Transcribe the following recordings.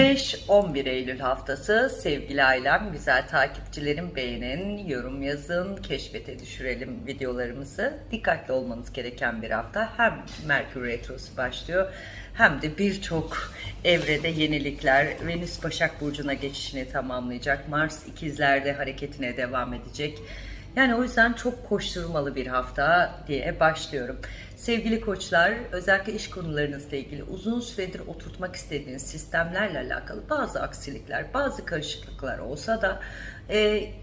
5-11 Eylül haftası sevgili ailem, güzel takipçilerim beğenin, yorum yazın, keşfete düşürelim videolarımızı. Dikkatli olmanız gereken bir hafta. Hem Merkür Retrosu başlıyor hem de birçok evrede yenilikler. Venüs Başak Burcu'na geçişini tamamlayacak. Mars ikizlerde hareketine devam edecek. Yani o yüzden çok koşturmalı bir hafta diye başlıyorum. Sevgili koçlar, özellikle iş konularınızla ilgili uzun süredir oturtmak istediğiniz sistemlerle alakalı bazı aksilikler, bazı karışıklıklar olsa da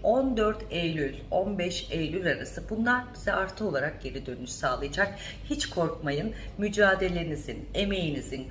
14 e, Eylül, 15 Eylül arası bunlar bize artı olarak geri dönüş sağlayacak. Hiç korkmayın, mücadelenizin, emeğinizin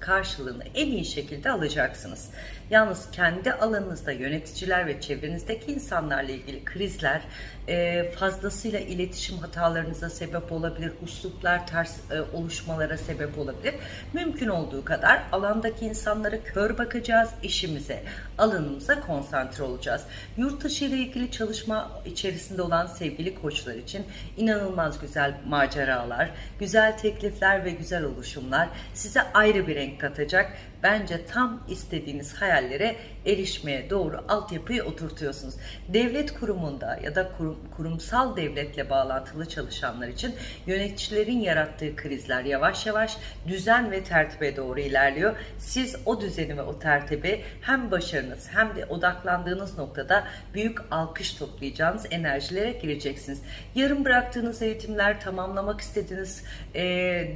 karşılığını en iyi şekilde alacaksınız. Yalnız kendi alanınızda yöneticiler ve çevrenizdeki insanlarla ilgili krizler e, fazlasıyla iletişim hatalarınıza sebep olabilir, usluplar ters e, oluşmalara sebep olabilir. Mümkün olduğu kadar alandaki insanlara kör bakacağız, işimize, alanımıza konsantre olacağız. Yurt dışı ile ilgili çalışma içerisinde olan sevgili koçlar için inanılmaz güzel maceralar, güzel teklifler ve güzel oluşumlar size ayrı bir renk katacak bence tam istediğiniz hayallere erişmeye doğru altyapıyı oturtuyorsunuz. Devlet kurumunda ya da kurum, kurumsal devletle bağlantılı çalışanlar için yöneticilerin yarattığı krizler yavaş yavaş düzen ve tertibe doğru ilerliyor. Siz o düzeni ve o tertibi hem başarınız hem de odaklandığınız noktada büyük alkış toplayacağınız enerjilere gireceksiniz. Yarım bıraktığınız eğitimler, tamamlamak istediğiniz e,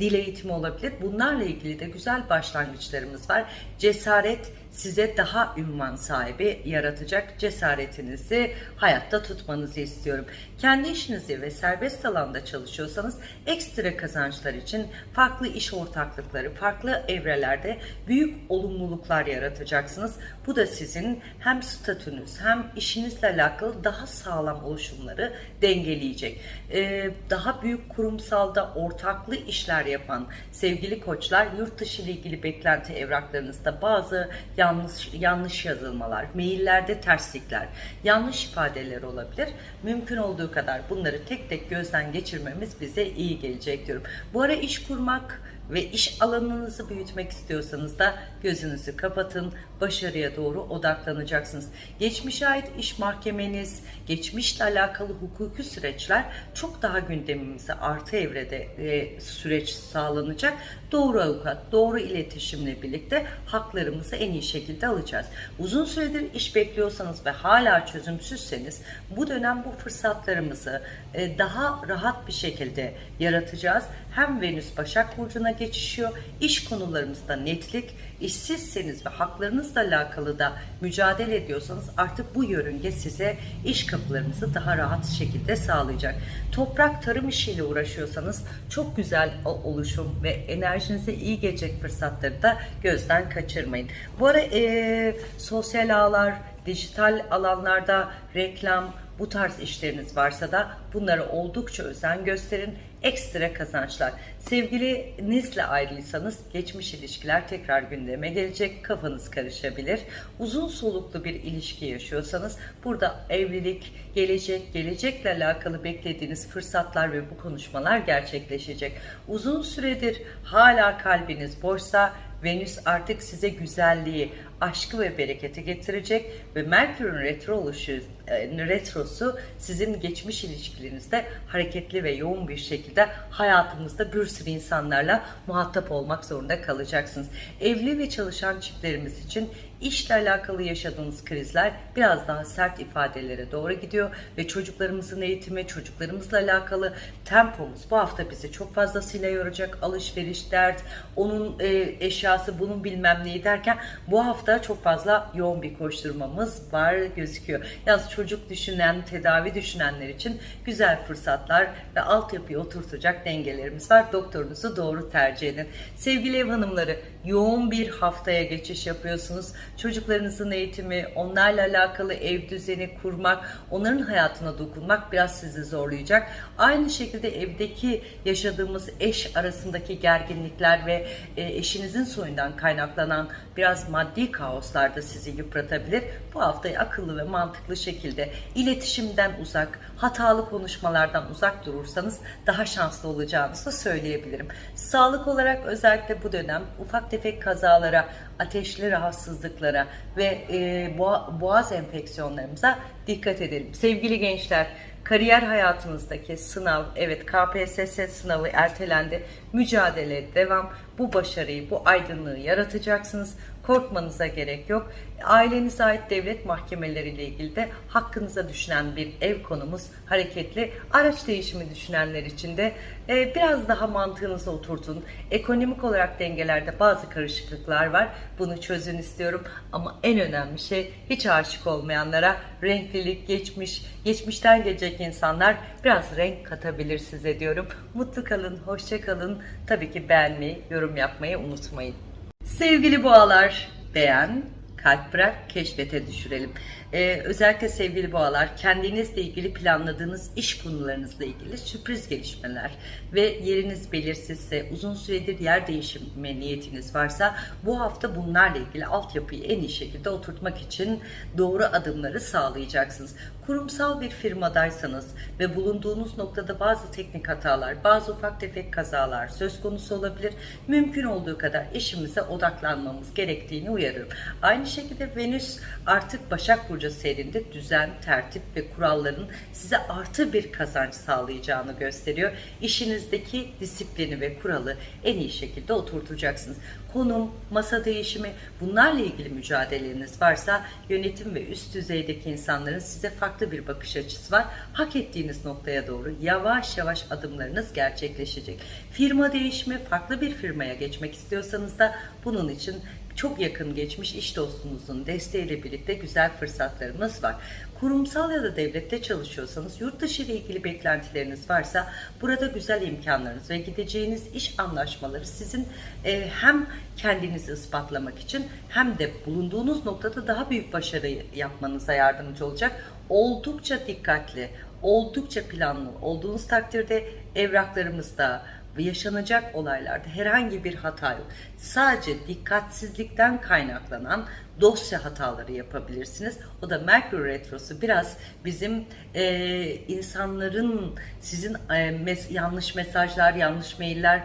dil eğitimi olabilir. Bunlarla ilgili de güzel başlangıçlarımız var. Cesaret size daha ünvan sahibi yaratacak cesaretinizi hayatta tutmanızı istiyorum. Kendi işinizi ve serbest alanda çalışıyorsanız ekstra kazançlar için farklı iş ortaklıkları, farklı evrelerde büyük olumluluklar yaratacaksınız. Bu da sizin hem statünüz hem işinizle alakalı daha sağlam oluşumları dengeleyecek. Ee, daha büyük kurumsalda ortaklı işler yapan sevgili koçlar yurt dışı ile ilgili beklenti evraklarınızda bazı yanlış yanlış yazılmalar, maillerde terslikler, yanlış ifadeler olabilir. Mümkün olduğu kadar bunları tek tek gözden geçirmemiz bize iyi gelecek diyorum. Bu ara iş kurmak ve iş alanınızı büyütmek istiyorsanız da gözünüzü kapatın, başarıya doğru odaklanacaksınız. Geçmişe ait iş mahkemeniz, geçmişle alakalı hukuki süreçler çok daha gündemimize artı evrede e, süreç sağlanacak. Doğru avukat, doğru iletişimle birlikte haklarımızı en iyi şekilde alacağız. Uzun süredir iş bekliyorsanız ve hala çözümsüzseniz bu dönem bu fırsatlarımızı e, daha rahat bir şekilde yaratacağız. Hem Venüs Başak Burcu'na geçişiyor, iş konularımızda netlik, işsizseniz ve haklarınızla alakalı da mücadele ediyorsanız artık bu yörünge size iş kapılarınızı daha rahat şekilde sağlayacak. Toprak tarım işiyle uğraşıyorsanız çok güzel oluşum ve enerjinize iyi gelecek fırsatları da gözden kaçırmayın. Bu ara e, sosyal ağlar, dijital alanlarda reklam, bu tarz işleriniz varsa da bunlara oldukça özen gösterin. Ekstra kazançlar. Sevgilinizle ayrılıysanız geçmiş ilişkiler tekrar gündeme gelecek. Kafanız karışabilir. Uzun soluklu bir ilişki yaşıyorsanız burada evlilik, gelecek, gelecekle alakalı beklediğiniz fırsatlar ve bu konuşmalar gerçekleşecek. Uzun süredir hala kalbiniz boşsa Venüs artık size güzelliği, aşkı ve bereketi getirecek ve Merkür'ün retro oluşu, e, retrosu sizin geçmiş ilişkilerinizde hareketli ve yoğun bir şekilde hayatınızda bir sürü insanlarla muhatap olmak zorunda kalacaksınız. Evli ve çalışan çiftlerimiz için işle alakalı yaşadığınız krizler biraz daha sert ifadelere doğru gidiyor ve çocuklarımızın eğitimi, çocuklarımızla alakalı tempomuz bu hafta bizi çok fazlasıyla yoracak. Alışveriş, dert, onun e, eşyası, bunun bilmem neyi derken bu hafta çok fazla yoğun bir koşturmamız var gözüküyor. Yaz çocuk düşünen, tedavi düşünenler için güzel fırsatlar ve altyapıyı oturtacak dengelerimiz var. Doktorunuzu doğru tercih edin. Sevgili ev hanımları yoğun bir haftaya geçiş yapıyorsunuz. Çocuklarınızın eğitimi, onlarla alakalı ev düzeni kurmak, onların hayatına dokunmak biraz sizi zorlayacak. Aynı şekilde evdeki yaşadığımız eş arasındaki gerginlikler ve e, eşinizin Venüs oyundan kaynaklanan biraz maddi kaoslar da sizi yıpratabilir. Bu haftayı akıllı ve mantıklı şekilde iletişimden uzak, hatalı konuşmalardan uzak durursanız daha şanslı olacağınızı söyleyebilirim. Sağlık olarak özellikle bu dönem ufak tefek kazalara, ateşli rahatsızlıklara ve e, boğa- boğaz enfeksiyonlarımıza dikkat edelim. Sevgili gençler, kariyer hayatınızdaki sınav, evet KPSS sınavı ertelendi. Mücadele devam. Bu başarıyı, bu aydınlığı yaratacaksınız. Korkmanıza gerek yok. Ailenize ait devlet mahkemeleriyle ilgili de hakkınıza düşen bir ev konumuz hareketli. Araç değişimi düşünenler için de e, biraz daha mantığınıza oturtun. Ekonomik olarak dengelerde bazı karışıklıklar var. Bunu çözün istiyorum. Ama en önemli şey hiç aşık olmayanlara renklilik, geçmiş, geçmişten gelecek insanlar biraz renk katabilir size diyorum. Mutlu kalın, hoşça kalın. Tabii ki beğenmeyi, yorum yapmayı unutmayın. Sevgili boğalar, beğen, kalp bırak, keşfete düşürelim. Ee, özellikle sevgili boğalar, kendinizle ilgili planladığınız iş konularınızla ilgili sürpriz gelişmeler ve yeriniz belirsizse, uzun süredir yer değişimi niyetiniz varsa bu hafta bunlarla ilgili altyapıyı en iyi şekilde oturtmak için doğru adımları sağlayacaksınız. Kurumsal bir firmadaysanız ve bulunduğunuz noktada bazı teknik hatalar, bazı ufak tefek kazalar söz konusu olabilir. Mümkün olduğu kadar işimize odaklanmamız gerektiğini uyarıyorum. Aynı şekilde Venüs artık Başak Burcu seyrinde düzen, tertip ve kuralların size artı bir kazanç sağlayacağını gösteriyor. İşinizdeki disiplini ve kuralı en iyi şekilde oturtacaksınız. Konum, masa değişimi bunlarla ilgili mücadeleniz varsa yönetim ve üst düzeydeki insanların size farklı bir bakış açısı var. Hak ettiğiniz noktaya doğru yavaş yavaş adımlarınız gerçekleşecek. Firma değişimi, farklı bir firmaya geçmek istiyorsanız da bunun için çok yakın geçmiş iş dostunuzun desteğiyle birlikte güzel fırsatlarımız var. Kurumsal ya da devlette çalışıyorsanız yurt dışı ile ilgili beklentileriniz varsa burada güzel imkanlarınız ve gideceğiniz iş anlaşmaları sizin e, hem kendinizi ispatlamak için hem de bulunduğunuz noktada daha büyük başarı yapmanıza yardımcı olacak. Oldukça dikkatli, oldukça planlı olduğunuz takdirde evraklarımızda, yaşanacak olaylarda herhangi bir hata yok. Sadece dikkatsizlikten kaynaklanan dosya hataları yapabilirsiniz. O da Merkür Retrosu biraz bizim e, insanların sizin e, mes- yanlış mesajlar, yanlış mailler,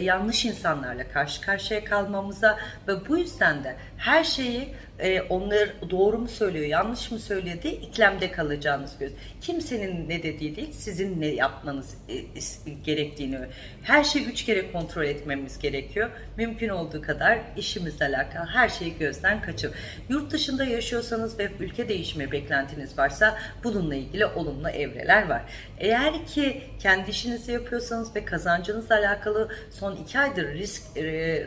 yanlış insanlarla karşı karşıya kalmamıza ve bu yüzden de her şeyi e, onlar doğru mu söylüyor, yanlış mı söylüyor diye iklemde kalacağınız göz. Kimsenin ne dediği değil, sizin ne yapmanız e, gerektiğini. Her şeyi üç kere kontrol etmemiz gerekiyor. Mümkün olduğu kadar işimizle alakalı her şeyi gözden kaçır. Yurt dışında yaşıyorsanız ve ülke değişimi beklentiniz varsa bununla ilgili olumlu evreler var. Eğer ki kendi işinizi yapıyorsanız ve kazancınızla alakalı son iki aydır risk e,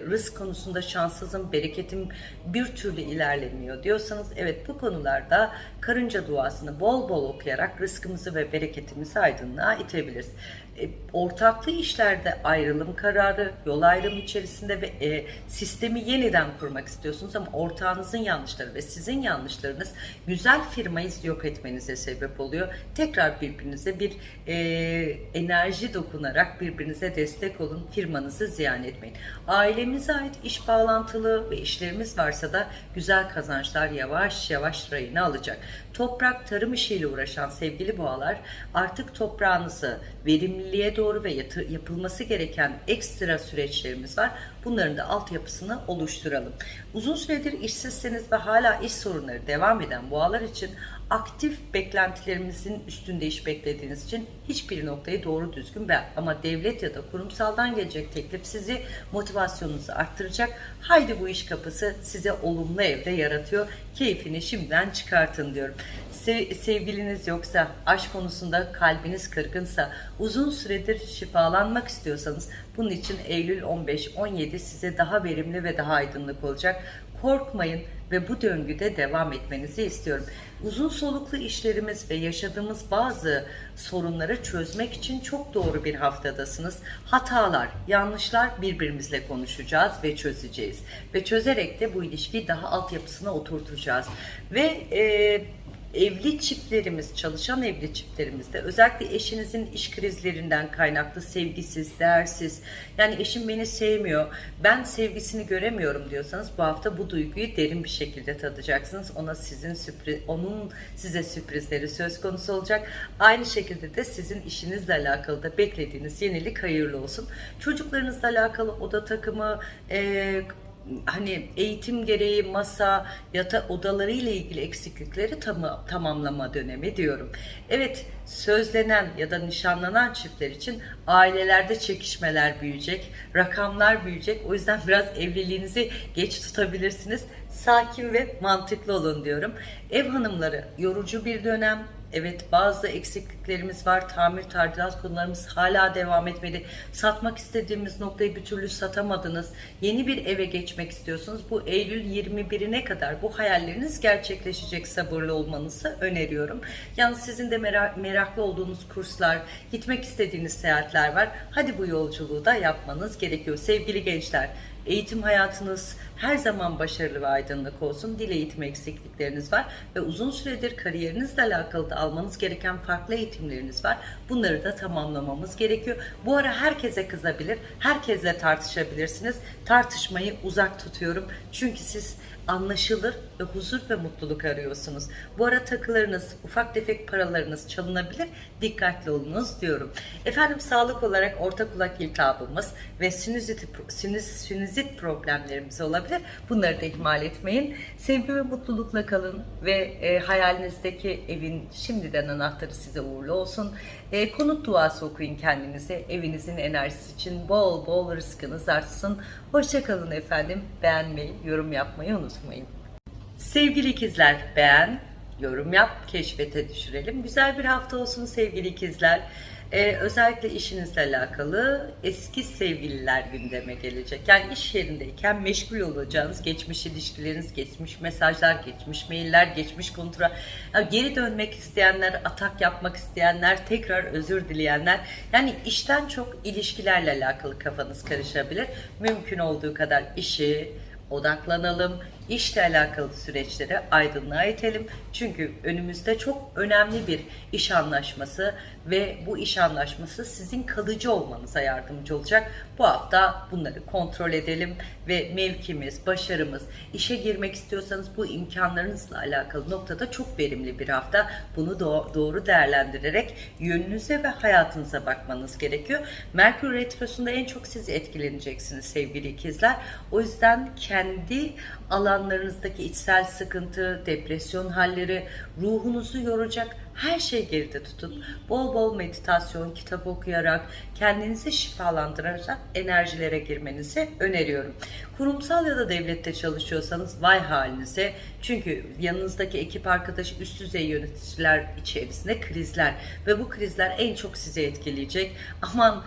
risk konusunda şanssızım, bereketim bir türlü ilerlemiyor diyorsanız evet bu konularda karınca duasını bol bol okuyarak rızkımızı ve bereketimizi aydınlığa itebiliriz. E, ortaklı işlerde ayrılım kararı, yol ayrımı içerisinde ve e, sistemi yeniden kurmak istiyorsunuz ama ortağınızın yanlışları ve sizin yanlışlarınız güzel firmayı yok etmenize sebep oluyor. Tekrar birbirinize bir e, enerji dokunarak birbirinize destek olun, firmanızı ziyan etmeyin. Ailemize ait iş bağlantılı ve işlerimiz varsa da güzel kazançlar yavaş yavaş rayını alacak. Toprak tarım işiyle uğraşan sevgili boğalar artık toprağınızı verimliliğe doğru ve yatır- yapılması gereken ekstra süreçlerimiz var. Bunların da altyapısını oluşturalım. Uzun süredir işsizseniz ve hala iş sorunları devam eden boğalar için aktif beklentilerimizin üstünde iş beklediğiniz için hiçbir noktayı doğru düzgün ben ama devlet ya da kurumsaldan gelecek teklif sizi motivasyonunuzu arttıracak. Haydi bu iş kapısı size olumlu evre yaratıyor. Keyfini şimdiden çıkartın diyorum. Se- sevgiliniz yoksa, aşk konusunda kalbiniz kırgınsa, uzun süredir şifalanmak istiyorsanız bunun için Eylül 15-17 size daha verimli ve daha aydınlık olacak. Korkmayın ve bu döngüde devam etmenizi istiyorum. Uzun soluklu işlerimiz ve yaşadığımız bazı sorunları çözmek için çok doğru bir haftadasınız. Hatalar, yanlışlar birbirimizle konuşacağız ve çözeceğiz. Ve çözerek de bu ilişkiyi daha altyapısına oturtacağız. Ve e, evli çiftlerimiz, çalışan evli çiftlerimizde özellikle eşinizin iş krizlerinden kaynaklı sevgisiz, değersiz, yani eşim beni sevmiyor, ben sevgisini göremiyorum diyorsanız bu hafta bu duyguyu derin bir şekilde tadacaksınız. Ona sizin sürpriz, onun size sürprizleri söz konusu olacak. Aynı şekilde de sizin işinizle alakalı da beklediğiniz yenilik hayırlı olsun. Çocuklarınızla alakalı oda takımı, e, hani eğitim gereği masa, yata odaları ile ilgili eksiklikleri tam, tamamlama dönemi diyorum. Evet, sözlenen ya da nişanlanan çiftler için ailelerde çekişmeler büyüyecek, rakamlar büyüyecek. O yüzden biraz evliliğinizi geç tutabilirsiniz. Sakin ve mantıklı olun diyorum. Ev hanımları yorucu bir dönem, Evet bazı eksikliklerimiz var. Tamir tadilat konularımız hala devam etmeli. Satmak istediğimiz noktayı bir türlü satamadınız. Yeni bir eve geçmek istiyorsunuz. Bu Eylül 21'ine kadar bu hayalleriniz gerçekleşecek sabırlı olmanızı öneriyorum. Yalnız sizin de merak, meraklı olduğunuz kurslar, gitmek istediğiniz seyahatler var. Hadi bu yolculuğu da yapmanız gerekiyor. Sevgili gençler, Eğitim hayatınız her zaman başarılı ve aydınlık olsun. Dil eğitim eksiklikleriniz var ve uzun süredir kariyerinizle alakalı da almanız gereken farklı eğitimleriniz var. Bunları da tamamlamamız gerekiyor. Bu ara herkese kızabilir, herkesle tartışabilirsiniz. Tartışmayı uzak tutuyorum. Çünkü siz anlaşılır ve huzur ve mutluluk arıyorsunuz. Bu ara takılarınız, ufak tefek paralarınız çalınabilir. Dikkatli olunuz diyorum. Efendim sağlık olarak orta kulak iltihabımız ve sinüzit, sinüz, sinüzit problemlerimiz olabilir. Bunları da ihmal etmeyin. Sevgi ve mutlulukla kalın ve e, hayalinizdeki evin şimdiden anahtarı size uğurlu olsun. E, konut duası okuyun kendinize. Evinizin enerjisi için bol bol rızkınız artsın. Hoşçakalın efendim. Beğenmeyi, yorum yapmayı unutmayın. Sevgili ikizler beğen, yorum yap, keşfete düşürelim. Güzel bir hafta olsun sevgili ikizler. Ee, özellikle işinizle alakalı eski sevgililer gündeme gelecek. Yani iş yerindeyken meşgul olacağınız geçmiş ilişkileriniz, geçmiş mesajlar, geçmiş mailler, geçmiş kontra. Yani geri dönmek isteyenler, atak yapmak isteyenler, tekrar özür dileyenler. Yani işten çok ilişkilerle alakalı kafanız karışabilir. Mümkün olduğu kadar işi, odaklanalım. İşle alakalı süreçleri aydınlığa itelim. Çünkü önümüzde çok önemli bir iş anlaşması ve bu iş anlaşması sizin kalıcı olmanıza yardımcı olacak. Bu hafta bunları kontrol edelim ve mevkimiz, başarımız, işe girmek istiyorsanız bu imkanlarınızla alakalı noktada çok verimli bir hafta. Bunu doğru değerlendirerek yönünüze ve hayatınıza bakmanız gerekiyor. Merkür Retrosu'nda en çok siz etkileneceksiniz sevgili ikizler. O yüzden kendi alanlarınızdaki içsel sıkıntı, depresyon halleri, ruhunuzu yoracak her şeyi geride tutun. Bol bol meditasyon, kitap okuyarak, kendinizi şifalandırarak enerjilere girmenizi öneriyorum. Kurumsal ya da devlette çalışıyorsanız vay halinize. Çünkü yanınızdaki ekip arkadaş üst düzey yöneticiler içerisinde krizler ve bu krizler en çok sizi etkileyecek. Aman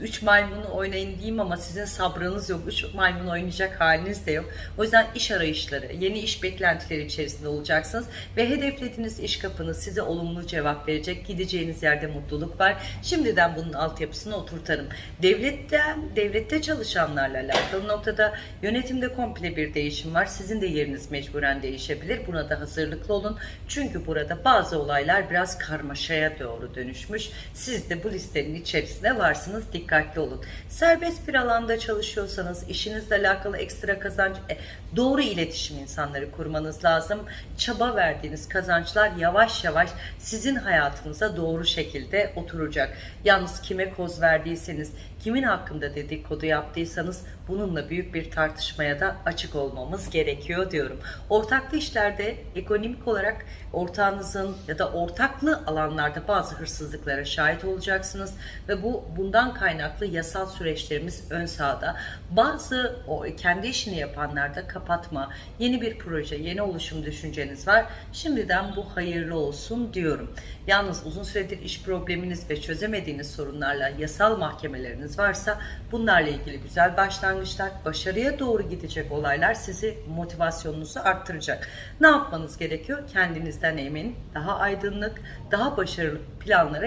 3 maymunu oynayın diyeyim ama sizin sabrınız yok. 3 maymun oynayacak haliniz de yok. O yüzden iş arayışları, yeni iş beklentileri içerisinde olacaksınız ve hedeflediğiniz iş kapınız size olumlu cevap verecek. Gideceğiniz yerde mutluluk var. Şimdiden bunun altyapısını oturtarım. Devletten, devlette çalışanlarla alakalı noktada yönetimde komple bir değişim var. Sizin de yeriniz mecburen değişebilir. Buna da hazırlıklı olun. Çünkü burada bazı olaylar biraz karmaşaya doğru dönüşmüş. Siz de bu listenin içerisinde varsınız. Dikkatli olun. Serbest bir alanda çalışıyorsanız işinizle alakalı ekstra kazanç, e, doğru iletişim insanları kurmanız lazım. Çaba verdiğiniz kazançlar yavaş yavaş sizin hayatınıza doğru şekilde oturacak. Yalnız kime koz verdiyseniz, kimin hakkında dedikodu yaptıysanız bununla büyük bir tartışmaya da açık olmamız gerekiyor diyorum. Ortaklı işlerde ekonomik olarak ortağınızın ya da ortaklı alanlarda bazı hırsızlıklara şahit olacaksınız ve bu bundan kaynaklı yasal süreçlerimiz ön sahada. Bazı o kendi işini yapanlarda kapatma, yeni bir proje, yeni oluşum düşünceniz var. Şimdiden bu hayırlı olsun diyorum. Yalnız uzun süredir iş probleminiz ve çözemediğiniz sorunlarla yasal mahkemeleriniz varsa bunlarla ilgili güzel başlangıçlar, başarıya doğru gidecek olaylar sizi motivasyonunuzu arttıracak. Ne yapmanız gerekiyor? Kendinizden emin, daha aydınlık, daha başarılı planlara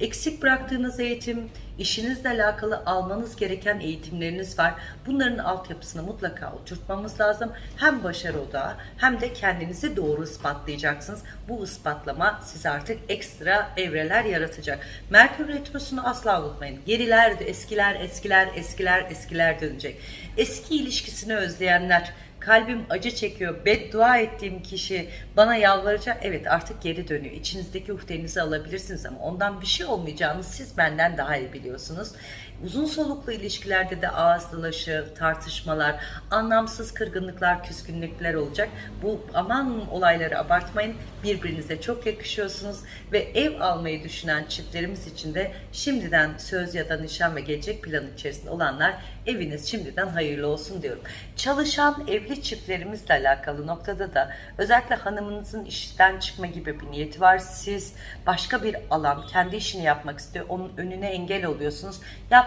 Eksik bıraktığınız eğitim, işinizle alakalı almanız gereken eğitimleriniz var. Bunların altyapısını mutlaka oturtmamız lazım. Hem başarı odağı hem de kendinizi doğru ispatlayacaksınız. Bu ispatlama size artık ekstra evreler yaratacak. Merkür Retrosu'nu asla unutmayın. Geriler, eskiler, eskiler, eskiler, eskiler dönecek. Eski ilişkisini özleyenler, kalbim acı çekiyor, beddua ettiğim kişi bana yalvaracak. Evet artık geri dönüyor. İçinizdeki uhdenizi alabilirsiniz ama ondan bir şey olmayacağını siz benden daha iyi biliyorsunuz. Uzun soluklu ilişkilerde de ağız dalaşı, tartışmalar, anlamsız kırgınlıklar, küskünlükler olacak. Bu aman olayları abartmayın. Birbirinize çok yakışıyorsunuz ve ev almayı düşünen çiftlerimiz için de şimdiden söz ya da nişan ve gelecek planı içerisinde olanlar eviniz şimdiden hayırlı olsun diyorum. Çalışan evli çiftlerimizle alakalı noktada da özellikle hanımınızın işten çıkma gibi bir niyeti var. Siz başka bir alan, kendi işini yapmak istiyor. Onun önüne engel oluyorsunuz.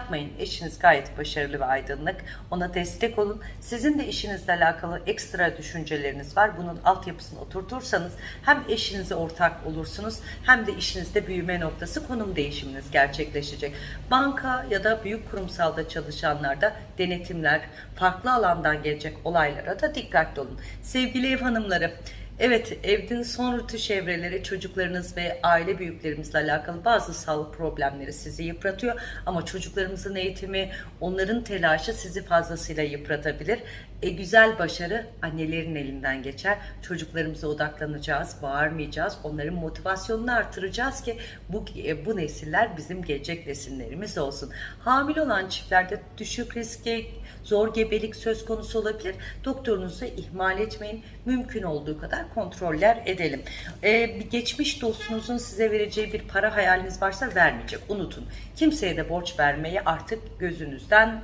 Yapmayın. Eşiniz gayet başarılı ve aydınlık. Ona destek olun. Sizin de işinizle alakalı ekstra düşünceleriniz var. Bunun altyapısını oturtursanız hem eşinize ortak olursunuz hem de işinizde büyüme noktası konum değişiminiz gerçekleşecek. Banka ya da büyük kurumsalda çalışanlarda denetimler, farklı alandan gelecek olaylara da dikkatli olun. Sevgili ev hanımları, Evet, evin son rütüş evreleri çocuklarınız ve aile büyüklerimizle alakalı bazı sağlık problemleri sizi yıpratıyor. Ama çocuklarımızın eğitimi, onların telaşı sizi fazlasıyla yıpratabilir. E, güzel başarı annelerin elinden geçer. Çocuklarımıza odaklanacağız, bağırmayacağız. Onların motivasyonunu artıracağız ki bu e, bu nesiller bizim gelecek nesillerimiz olsun. Hamile olan çiftlerde düşük riske, zor gebelik söz konusu olabilir. Doktorunuzu ihmal etmeyin. Mümkün olduğu kadar kontroller edelim. Ee, geçmiş dostunuzun size vereceği bir para hayaliniz varsa vermeyecek. Unutun. Kimseye de borç vermeyi artık gözünüzden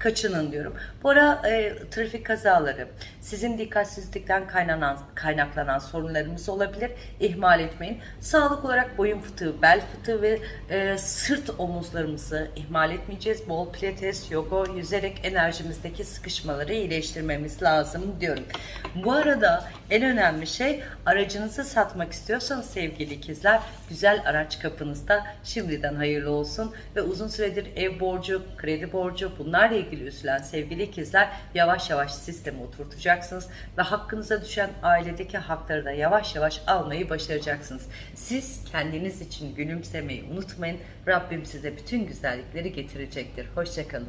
kaçının diyorum. Bu ara e, trafik kazaları, sizin dikkatsizlikten kaynanan, kaynaklanan sorunlarımız olabilir. İhmal etmeyin. Sağlık olarak boyun fıtığı, bel fıtığı ve e, sırt omuzlarımızı ihmal etmeyeceğiz. Bol pilates, yoga, yüzerek enerjimizdeki sıkışmaları iyileştirmemiz lazım diyorum. Bu arada en önemli şey aracınızı satmak istiyorsanız sevgili ikizler güzel araç kapınızda şimdiden hayırlı olsun ve uzun süredir ev borcu, kredi borcu bunlarla ilgili üzülen sevgili ikizler yavaş yavaş sisteme oturtacaksınız ve hakkınıza düşen ailedeki hakları da yavaş yavaş almayı başaracaksınız. Siz kendiniz için gülümsemeyi unutmayın. Rabbim size bütün güzellikleri getirecektir. Hoşçakalın.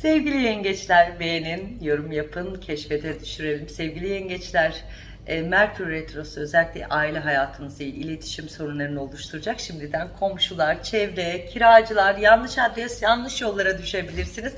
Sevgili yengeçler beğenin, yorum yapın, keşfete düşürelim. Sevgili yengeçler, e, Merkür Retrosu özellikle aile hayatınızı, iletişim sorunlarını oluşturacak. Şimdiden komşular, çevre, kiracılar, yanlış adres, yanlış yollara düşebilirsiniz.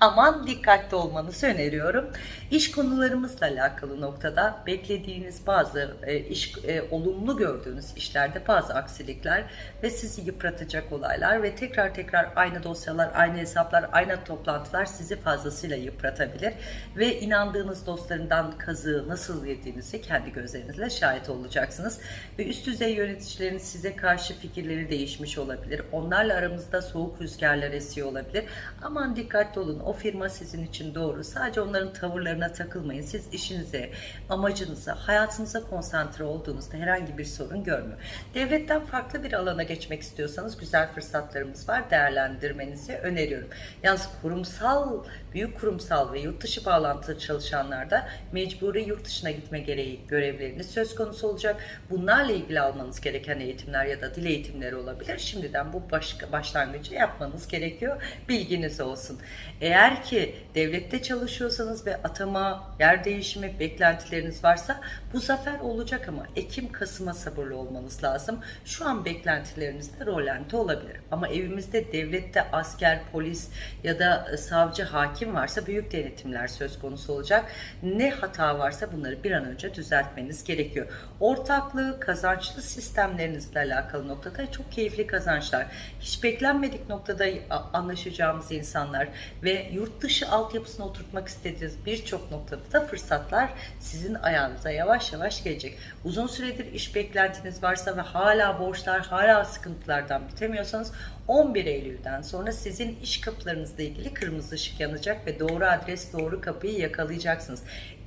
Aman dikkatli olmanızı öneriyorum. İş konularımızla alakalı noktada beklediğiniz bazı e, iş e, olumlu gördüğünüz işlerde bazı aksilikler ve sizi yıpratacak olaylar ve tekrar tekrar aynı dosyalar, aynı hesaplar, aynı toplantılar sizi fazlasıyla yıpratabilir ve inandığınız dostlarından kazığı nasıl yediğinizi kendi gözlerinizle şahit olacaksınız. Ve üst düzey yöneticilerin size karşı fikirleri değişmiş olabilir. Onlarla aramızda soğuk rüzgarlar esiyor olabilir. Aman dikkatli olun. O firma sizin için doğru. Sadece onların tavırlarına takılmayın. Siz işinize, amacınıza, hayatınıza konsantre olduğunuzda herhangi bir sorun görmüyor. Devletten farklı bir alana geçmek istiyorsanız güzel fırsatlarımız var. Değerlendirmenizi öneriyorum. Yalnız kurumsal, büyük kurumsal ve yurt dışı bağlantılı çalışanlarda mecburi yurt dışına gitme gereği görevleriniz söz konusu olacak. Bunlarla ilgili almanız gereken eğitimler ya da dil eğitimleri olabilir. Şimdiden bu başka başlangıcı yapmanız gerekiyor. Bilginiz olsun. Eğer ki devlette çalışıyorsanız ve atama, yer değişimi beklentileriniz varsa bu zafer olacak ama Ekim-Kasım'a sabırlı olmanız lazım. Şu an beklentilerinizde rolante olabilir. Ama evimizde devlette asker, polis ya da savcı, hakim varsa büyük denetimler söz konusu olacak. Ne hata varsa bunları bir an önce düzeltmeniz gerekiyor. Ortaklığı, kazançlı sistemlerinizle alakalı noktada çok keyifli kazançlar. Hiç beklenmedik noktada anlaşacağımız insanlar ve yurt dışı altyapısına oturtmak istediğiniz birçok noktada da fırsatlar sizin ayağınıza yavaş yavaş gelecek. Uzun süredir iş beklentiniz varsa ve hala borçlar, hala sıkıntılardan bitemiyorsanız 11 Eylül'den sonra sizin iş kapılarınızla ilgili kırmızı ışık yanacak ve doğru adres, doğru kapıyı yakalayacaksınız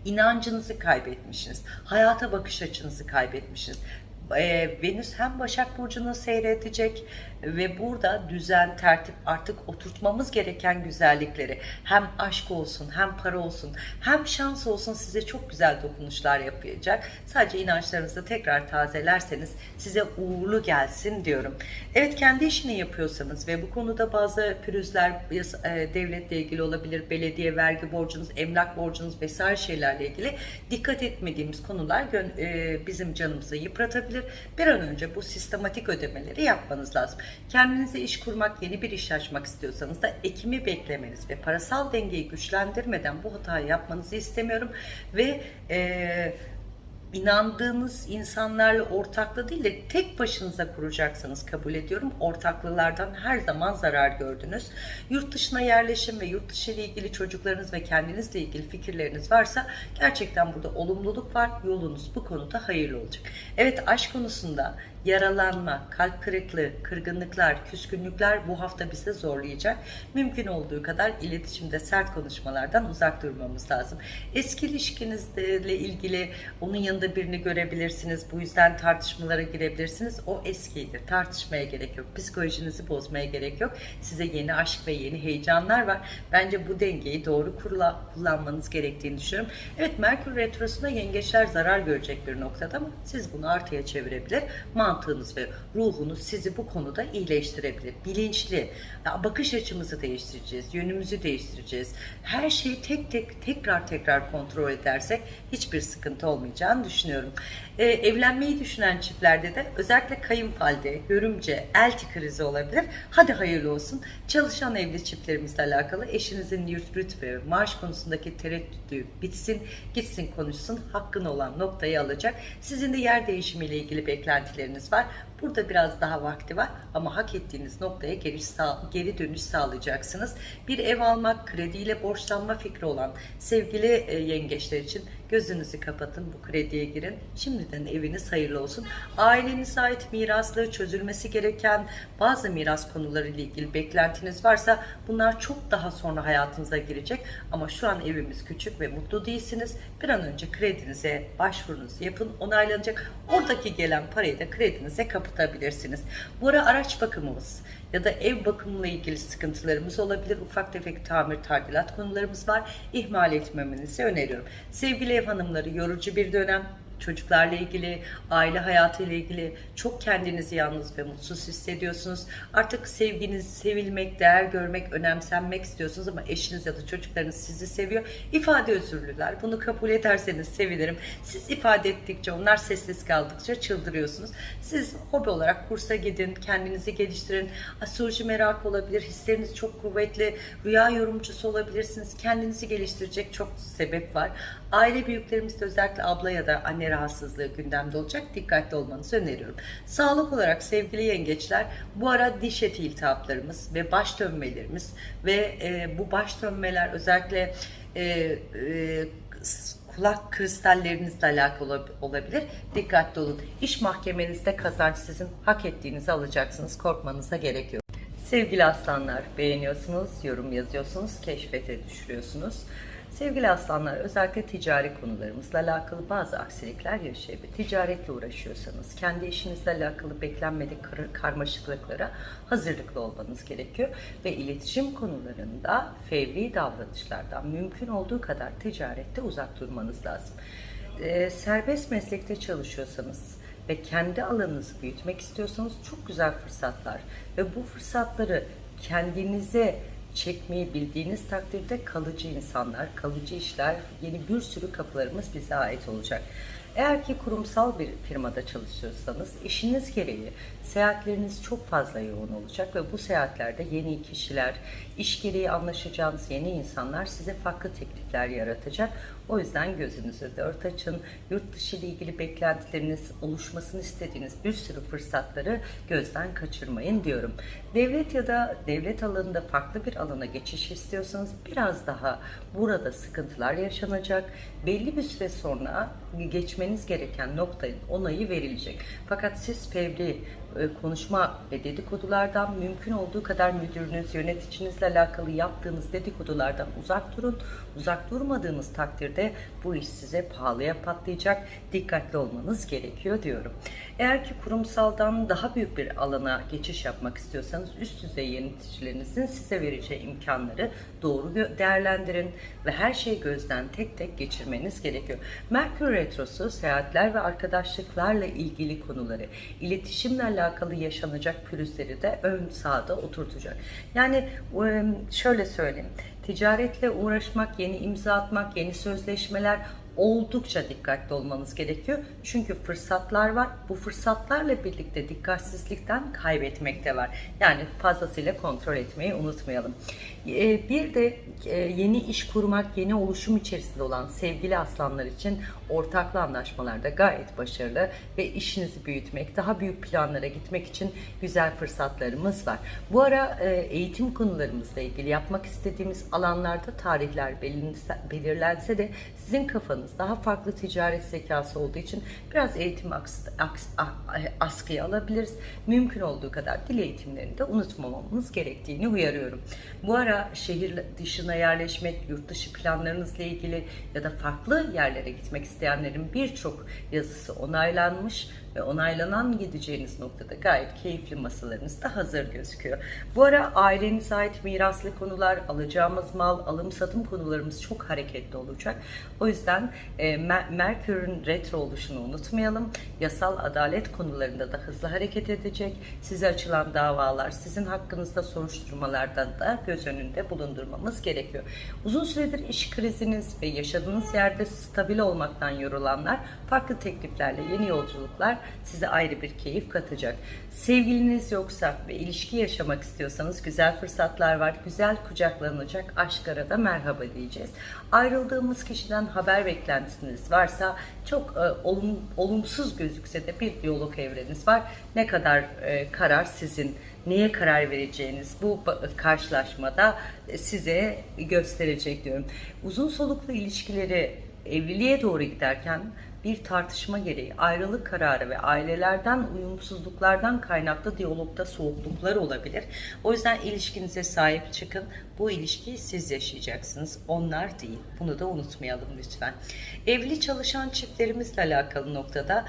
inancınızı kaybetmişsiniz. Hayata bakış açınızı kaybetmişsiniz. E, Venüs hem Başak Burcu'nu seyredecek ve burada düzen, tertip artık oturtmamız gereken güzellikleri hem aşk olsun hem para olsun hem şans olsun size çok güzel dokunuşlar yapacak. Sadece inançlarınızı tekrar tazelerseniz size uğurlu gelsin diyorum. Evet kendi işini yapıyorsanız ve bu konuda bazı pürüzler e, devletle ilgili olabilir, belediye vergi borcunuz, emlak borcunuz vesaire şeylerle ilgili dikkat etmediğimiz konular e, bizim canımızı yıpratabilir. Bir an önce bu sistematik ödemeleri yapmanız lazım. Kendinize iş kurmak, yeni bir iş açmak istiyorsanız da ekimi beklemeniz ve parasal dengeyi güçlendirmeden bu hatayı yapmanızı istemiyorum. Ve e, inandığınız insanlarla ortaklığı değil de tek başınıza kuracaksanız kabul ediyorum. Ortaklılardan her zaman zarar gördünüz. Yurt dışına yerleşim ve yurt dışı ile ilgili çocuklarınız ve kendinizle ilgili fikirleriniz varsa gerçekten burada olumluluk var. Yolunuz bu konuda hayırlı olacak. Evet aşk konusunda yaralanma, kalp kırıklığı, kırgınlıklar, küskünlükler bu hafta bize zorlayacak. Mümkün olduğu kadar iletişimde sert konuşmalardan uzak durmamız lazım. Eski ilişkinizle ilgili onun yanında birini görebilirsiniz. Bu yüzden tartışmalara girebilirsiniz. O eskidir. Tartışmaya gerek yok. Psikolojinizi bozmaya gerek yok. Size yeni aşk ve yeni heyecanlar var. Bence bu dengeyi doğru kurula, kullanmanız gerektiğini düşünüyorum. Evet Merkür Retrosu'nda yengeçler zarar görecek bir noktada ama siz bunu artıya çevirebilir. Mantıklı mantığınız ve ruhunuz sizi bu konuda iyileştirebilir. Bilinçli, bakış açımızı değiştireceğiz, yönümüzü değiştireceğiz. Her şeyi tek tek tekrar tekrar kontrol edersek hiçbir sıkıntı olmayacağını düşünüyorum. Ee, evlenmeyi düşünen çiftlerde de özellikle kayınvalide, görümce, elti krizi olabilir. Hadi hayırlı olsun. Çalışan evli çiftlerimizle alakalı eşinizin yurt ve maaş konusundaki tereddütü bitsin, gitsin konuşsun, hakkın olan noktayı alacak. Sizin de yer değişimiyle ilgili beklentileriniz var. Burada biraz daha vakti var ama hak ettiğiniz noktaya geri, geri dönüş sağlayacaksınız. Bir ev almak, krediyle borçlanma fikri olan sevgili e, yengeçler için gözünüzü kapatın, bu krediye girin. Şimdiden eviniz hayırlı olsun. Ailenize ait mirasları çözülmesi gereken bazı miras konuları ile ilgili beklentiniz varsa bunlar çok daha sonra hayatınıza girecek. Ama şu an evimiz küçük ve mutlu değilsiniz. Bir an önce kredinize başvurunuzu yapın, onaylanacak. Oradaki gelen parayı da kredinize kapatabilirsiniz. Bu ara araç bakımımız ya da ev bakımıyla ilgili sıkıntılarımız olabilir. Ufak tefek tamir tadilat konularımız var. İhmal etmemenizi öneriyorum. Sevgili ev hanımları yorucu bir dönem çocuklarla ilgili, aile hayatı ile ilgili çok kendinizi yalnız ve mutsuz hissediyorsunuz. Artık sevginiz, sevilmek, değer görmek, önemsenmek istiyorsunuz ama eşiniz ya da çocuklarınız sizi seviyor. İfade özürlüler. Bunu kabul ederseniz sevinirim. Siz ifade ettikçe, onlar sessiz kaldıkça çıldırıyorsunuz. Siz hobi olarak kursa gidin, kendinizi geliştirin. Astroloji merak olabilir, hisleriniz çok kuvvetli, rüya yorumcusu olabilirsiniz. Kendinizi geliştirecek çok sebep var. Aile büyüklerimizde özellikle abla ya da anne rahatsızlığı gündemde olacak. Dikkatli olmanızı öneriyorum. Sağlık olarak sevgili yengeçler bu ara diş eti iltihaplarımız ve baş dönmelerimiz ve e, bu baş dönmeler özellikle e, e, kulak kristallerinizle alakalı olabilir. Dikkatli olun. İş mahkemenizde kazanç sizin hak ettiğinizi alacaksınız. Korkmanıza gerek yok. Sevgili aslanlar beğeniyorsunuz, yorum yazıyorsunuz, keşfete düşürüyorsunuz. Sevgili aslanlar özellikle ticari konularımızla alakalı bazı aksilikler yaşayabilir. Ticaretle uğraşıyorsanız kendi işinizle alakalı beklenmedik kar karmaşıklıklara hazırlıklı olmanız gerekiyor. Ve iletişim konularında fevri davranışlardan mümkün olduğu kadar ticarette uzak durmanız lazım. Ee, serbest meslekte çalışıyorsanız ve kendi alanınızı büyütmek istiyorsanız çok güzel fırsatlar ve bu fırsatları kendinize çekmeyi bildiğiniz takdirde kalıcı insanlar, kalıcı işler, yeni bir sürü kapılarımız bize ait olacak. Eğer ki kurumsal bir firmada çalışıyorsanız işiniz gereği seyahatleriniz çok fazla yoğun olacak ve bu seyahatlerde yeni kişiler, iş gereği anlaşacağınız yeni insanlar size farklı teklifler yaratacak. O yüzden gözünüzü dört açın. Yurt dışı ile ilgili beklentileriniz, oluşmasını istediğiniz bir sürü fırsatları gözden kaçırmayın diyorum. Devlet ya da devlet alanında farklı bir alana geçiş istiyorsanız biraz daha burada sıkıntılar yaşanacak. Belli bir süre sonra geçmeniz gereken noktanın onayı verilecek. Fakat siz fevri konuşma ve dedikodulardan mümkün olduğu kadar müdürünüz, yöneticinizle alakalı yaptığınız dedikodulardan uzak durun. Uzak durmadığınız takdirde bu iş size pahalıya patlayacak. Dikkatli olmanız gerekiyor diyorum. Eğer ki kurumsaldan daha büyük bir alana geçiş yapmak istiyorsanız üst düzey yöneticilerinizin size vereceği imkanları doğru değerlendirin ve her şeyi gözden tek tek geçirmeniz gerekiyor. Merkür Retrosu seyahatler ve arkadaşlıklarla ilgili konuları, iletişimle alakalı yaşanacak pürüzleri de ön sağda oturtacak. Yani şöyle söyleyeyim, ticaretle uğraşmak, yeni imza atmak, yeni sözleşmeler oldukça dikkatli olmanız gerekiyor. Çünkü fırsatlar var. Bu fırsatlarla birlikte dikkatsizlikten kaybetmek de var. Yani fazlasıyla kontrol etmeyi unutmayalım. Ee, Bir de e, yeni iş kurmak, yeni oluşum içerisinde olan sevgili aslanlar için ortaklı anlaşmalarda gayet başarılı ve işinizi büyütmek, daha büyük planlara gitmek için güzel fırsatlarımız var. Bu ara e, eğitim konularımızla ilgili yapmak istediğimiz alanlarda tarihler belirlense de sizin kafanız daha farklı ticaret zekası olduğu için biraz eğitim aks, a- askıya alabiliriz. Mümkün olduğu kadar dil eğitimlerini de unutmamamız gerektiğini uyarıyorum. Bu ara şehir dışına yerleşmek, yurt dışı planlarınızla ilgili ya da farklı yerlere gitmek isteyenlerin birçok yazısı onaylanmış ve onaylanan gideceğiniz noktada gayet keyifli masalarınız da hazır gözüküyor. Bu ara ailenize ait miraslı konular, alacağımız mal, alım satım konularımız çok hareketli olacak. O yüzden e, Mer- Merkür'ün retro oluşunu unutmayalım. Yasal adalet konularında da hızlı hareket edecek. Size açılan davalar, sizin hakkınızda soruşturmalardan da göz önünde bulundurmamız gerekiyor. Uzun süredir iş kriziniz ve yaşadığınız yerde stabil olmaktan yorulanlar farklı tekliflerle yeni yolculuklar size ayrı bir keyif katacak. Sevgiliniz yoksa ve ilişki yaşamak istiyorsanız güzel fırsatlar var. Güzel kucaklanacak aşklara da merhaba diyeceğiz. Ayrıldığımız kişiden haber beklentiniz varsa çok e, olum, olumsuz gözükse de bir diyalog evreniz var. Ne kadar e, karar sizin, neye karar vereceğiniz bu karşılaşmada e, size gösterecek diyorum. Uzun soluklu ilişkileri evliliğe doğru giderken bir tartışma gereği ayrılık kararı ve ailelerden uyumsuzluklardan kaynaklı diyalogda soğukluklar olabilir. O yüzden ilişkinize sahip çıkın. Bu ilişkiyi siz yaşayacaksınız. Onlar değil. Bunu da unutmayalım lütfen. Evli çalışan çiftlerimizle alakalı noktada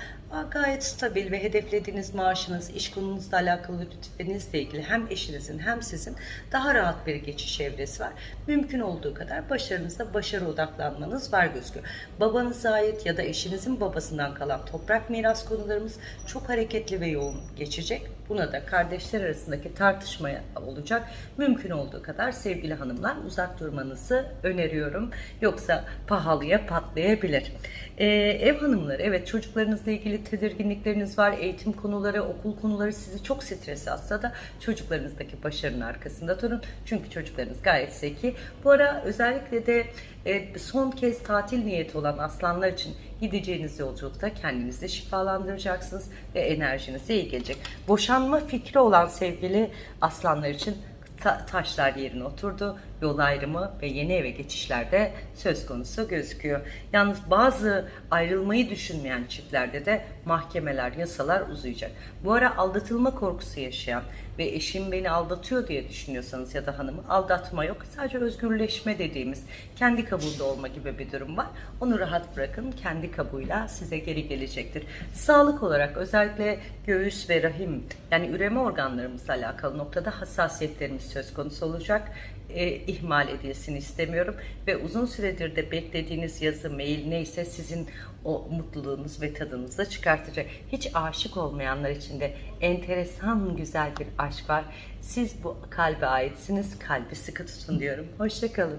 gayet stabil ve hedeflediğiniz maaşınız, iş konunuzla alakalı lütfenizle ilgili hem eşinizin hem sizin daha rahat bir geçiş evresi var. Mümkün olduğu kadar başarınızda başarı odaklanmanız var gözüküyor. Babanıza ait ya da eşinizin babasından kalan toprak miras konularımız çok hareketli ve yoğun geçecek. Buna da kardeşler arasındaki tartışma olacak. Mümkün olduğu kadar sevgili hanımlar uzak durmanızı öneriyorum. Yoksa pahalıya patlayabilir. Ee, ev hanımları evet çocuklarınızla ilgili tedirginlikleriniz var. Eğitim konuları, okul konuları sizi çok stres atsa da çocuklarınızdaki başarının arkasında durun. Çünkü çocuklarınız gayet zeki. Bu ara özellikle de e, son kez tatil niyeti olan aslanlar için gideceğiniz yolculukta kendinizi şifalandıracaksınız ve enerjinize iyi gelecek. Boşanma fikri olan sevgili aslanlar için ta- taşlar yerine oturdu. Yol ayrımı ve yeni eve geçişlerde söz konusu gözüküyor. Yalnız bazı ayrılmayı düşünmeyen çiftlerde de mahkemeler, yasalar uzayacak. Bu ara aldatılma korkusu yaşayan ve eşim beni aldatıyor diye düşünüyorsanız ya da hanımı aldatma yok. Sadece özgürleşme dediğimiz kendi kabuğunda olma gibi bir durum var. Onu rahat bırakın. Kendi kabuğuyla size geri gelecektir. Sağlık olarak özellikle göğüs ve rahim yani üreme organlarımızla alakalı noktada hassasiyetlerimiz söz konusu olacak e, ihmal edilsin istemiyorum ve uzun süredir de beklediğiniz yazı, mail neyse sizin o mutluluğunuz ve tadınızı da çıkartacak. Hiç aşık olmayanlar için de enteresan güzel bir aşk var. Siz bu kalbe aitsiniz. Kalbi sıkı tutun diyorum. Hoşçakalın.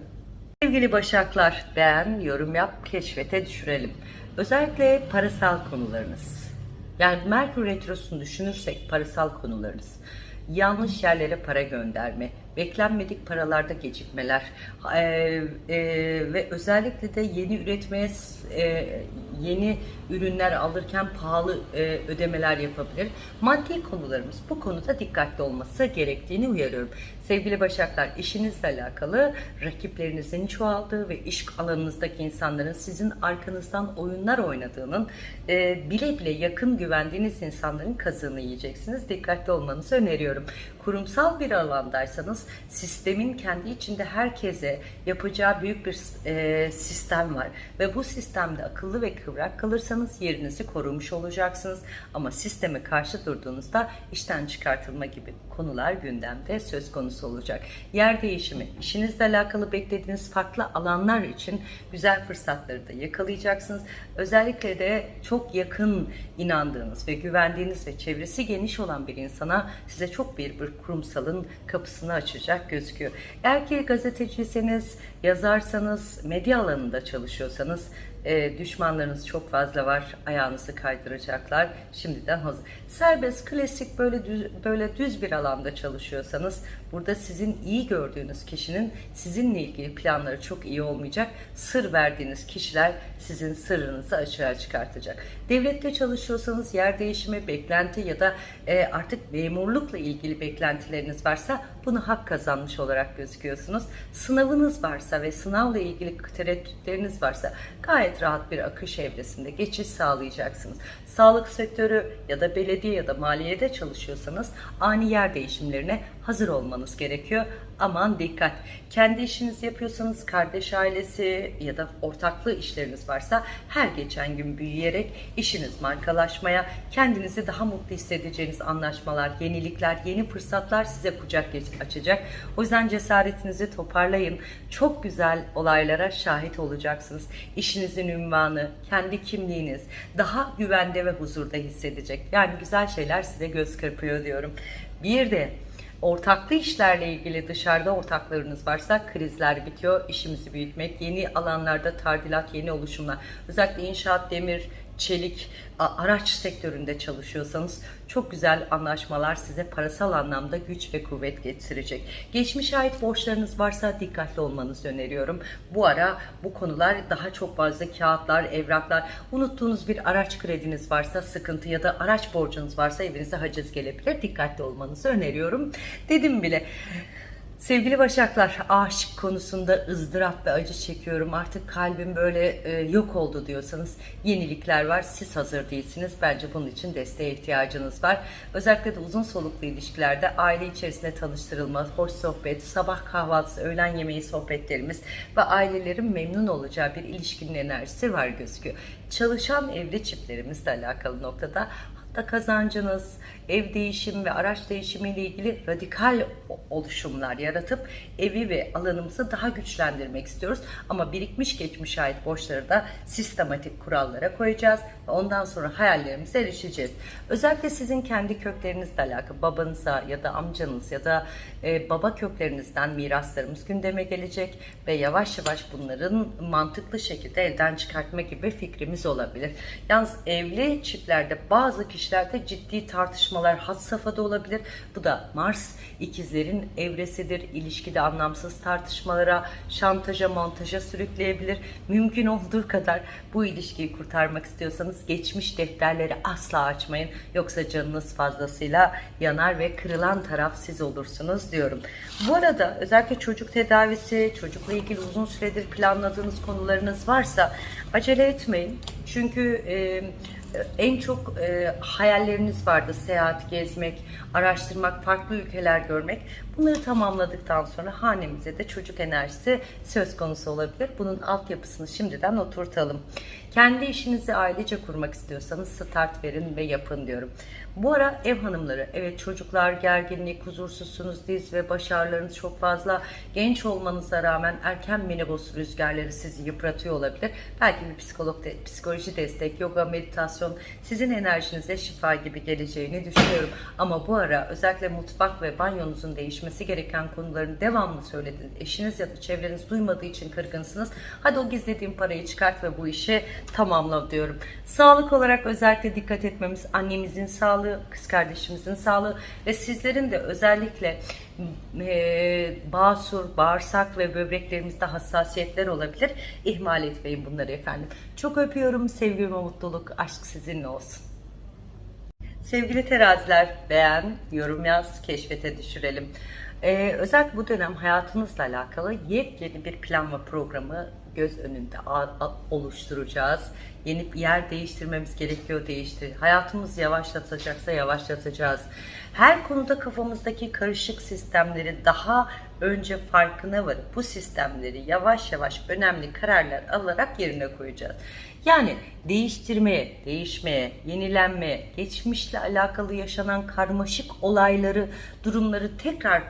Sevgili Başaklar beğen, yorum yap, keşfete düşürelim. Özellikle parasal konularınız. Yani Merkür Retrosu'nu düşünürsek parasal konularınız. Yanlış yerlere para gönderme, beklenmedik paralarda gecikmeler e, e, ve özellikle de yeni üretmeye e, yeni ürünler alırken pahalı e, ödemeler yapabilir. Maddi konularımız bu konuda dikkatli olması gerektiğini uyarıyorum. Sevgili Başaklar işinizle alakalı rakiplerinizin çoğaldığı ve iş alanınızdaki insanların sizin arkanızdan oyunlar oynadığının e, bile bile yakın güvendiğiniz insanların kazığını yiyeceksiniz. Dikkatli olmanızı öneriyorum. Kurumsal bir alandaysanız sistemin kendi içinde herkese yapacağı büyük bir e, sistem var ve bu sistemde akıllı ve kıvrak kalırsanız yerinizi korumuş olacaksınız ama sisteme karşı durduğunuzda işten çıkartılma gibi konular gündemde söz konusu olacak. Yer değişimi, işinizle alakalı beklediğiniz farklı alanlar için güzel fırsatları da yakalayacaksınız. Özellikle de çok yakın inandığınız ve güvendiğiniz ve çevresi geniş olan bir insana size çok bir, bir kurumsalın kapısını açacak gözüküyor. Eğer ki gazeteciyseniz, yazarsanız, medya alanında çalışıyorsanız e, düşmanlarınız çok fazla var. Ayağınızı kaydıracaklar. Şimdiden hazır. Serbest, klasik böyle düz, böyle düz bir alanda çalışıyorsanız burada sizin iyi gördüğünüz kişinin sizinle ilgili planları çok iyi olmayacak. Sır verdiğiniz kişiler sizin sırrınızı açığa çıkartacak. Devlette çalışıyorsanız yer değişimi, beklenti ya da e, artık memurlukla ilgili beklentileriniz varsa bunu hak kazanmış olarak gözüküyorsunuz. Sınavınız varsa ve sınavla ilgili tereddütleriniz varsa gayet rahat bir akış evresinde geçiş sağlayacaksınız. Sağlık sektörü ya da belediye ya da maliyede çalışıyorsanız ani yer değişimlerine hazır olmanız gerekiyor. Aman dikkat. Kendi işinizi yapıyorsanız kardeş ailesi ya da ortaklı işleriniz varsa her geçen gün büyüyerek işiniz markalaşmaya, kendinizi daha mutlu hissedeceğiniz anlaşmalar, yenilikler, yeni fırsatlar size kucak açacak. O yüzden cesaretinizi toparlayın. Çok güzel olaylara şahit olacaksınız. İşinizin ünvanı, kendi kimliğiniz daha güvende ve huzurda hissedecek. Yani güzel şeyler size göz kırpıyor diyorum. Bir de Ortaklı işlerle ilgili dışarıda ortaklarınız varsa krizler bitiyor. İşimizi büyütmek, yeni alanlarda tadilat, yeni oluşumlar. Özellikle inşaat, demir, çelik, araç sektöründe çalışıyorsanız çok güzel anlaşmalar size parasal anlamda güç ve kuvvet getirecek. Geçmiş ait borçlarınız varsa dikkatli olmanızı öneriyorum. Bu ara bu konular daha çok fazla kağıtlar, evraklar, unuttuğunuz bir araç krediniz varsa sıkıntı ya da araç borcunuz varsa evinize haciz gelebilir. Dikkatli olmanızı öneriyorum. Dedim bile. Sevgili Başaklar, aşık konusunda ızdırap ve acı çekiyorum. Artık kalbim böyle e, yok oldu diyorsanız yenilikler var. Siz hazır değilsiniz. Bence bunun için desteğe ihtiyacınız var. Özellikle de uzun soluklu ilişkilerde aile içerisinde tanıştırılma, hoş sohbet, sabah kahvaltısı, öğlen yemeği sohbetlerimiz ve ailelerin memnun olacağı bir ilişkinin enerjisi var gözüküyor. Çalışan evli çiftlerimizle alakalı noktada da kazancınız, ev değişimi ve araç değişimi ile ilgili radikal oluşumlar yaratıp evi ve alanımızı daha güçlendirmek istiyoruz. Ama birikmiş geçmiş ait borçları da sistematik kurallara koyacağız ve ondan sonra hayallerimize erişeceğiz. Özellikle sizin kendi köklerinizle alakalı babanıza ya da amcanız ya da e, baba köklerinizden miraslarımız gündeme gelecek ve yavaş yavaş bunların mantıklı şekilde elden çıkartma gibi fikrimiz olabilir. Yalnız evli çiftlerde bazı kişilerde ciddi tartışmalar had safhada olabilir. Bu da Mars ikizlerin evresidir. İlişkide anlamsız tartışmalara, şantaja, montaja sürükleyebilir. Mümkün olduğu kadar bu ilişkiyi kurtarmak istiyorsanız geçmiş defterleri asla açmayın. Yoksa canınız fazlasıyla yanar ve kırılan taraf siz olursunuz diyorum. Bu arada özellikle çocuk tedavisi, çocukla ilgili uzun süredir planladığınız konularınız varsa acele etmeyin. Çünkü e, en çok e, hayalleriniz vardı. Seyahat, gezmek, araştırmak, farklı ülkeler görmek. Bunları tamamladıktan sonra hanemize de çocuk enerjisi söz konusu olabilir. Bunun altyapısını şimdiden oturtalım. Kendi işinizi ailece kurmak istiyorsanız start verin ve yapın diyorum. Bu ara ev hanımları, evet çocuklar gerginlik, huzursuzsunuz, diz ve başarılarınız çok fazla. Genç olmanıza rağmen erken menopos rüzgarları sizi yıpratıyor olabilir. Belki bir psikolog, de, psikoloji destek, yoga, meditasyon sizin enerjinize şifa gibi geleceğini düşünüyorum. Ama bu ara özellikle mutfak ve banyonuzun değişmesi gereken konuların devamlı söylediniz. Eşiniz ya da çevreniz duymadığı için kırgınsınız. Hadi o gizlediğim parayı çıkart ve bu işi tamamla diyorum. Sağlık olarak özellikle dikkat etmemiz annemizin sağlığı, kız kardeşimizin sağlığı ve sizlerin de özellikle e, basur, bağırsak ve böbreklerimizde hassasiyetler olabilir. İhmal etmeyin bunları efendim. Çok öpüyorum. Sevgi ve mutluluk. Aşk sizinle olsun. Sevgili teraziler beğen, yorum yaz, keşfete düşürelim. Ee, özellikle bu dönem hayatınızla alakalı yepyeni bir plan ve programı göz önünde oluşturacağız. Yeni bir yer değiştirmemiz gerekiyor değiştir. Hayatımız yavaşlatacaksa yavaşlatacağız. Her konuda kafamızdaki karışık sistemleri daha önce farkına varıp bu sistemleri yavaş yavaş önemli kararlar alarak yerine koyacağız. Yani değiştirmeye, değişmeye, yenilenmeye, geçmişle alakalı yaşanan karmaşık olayları, durumları tekrar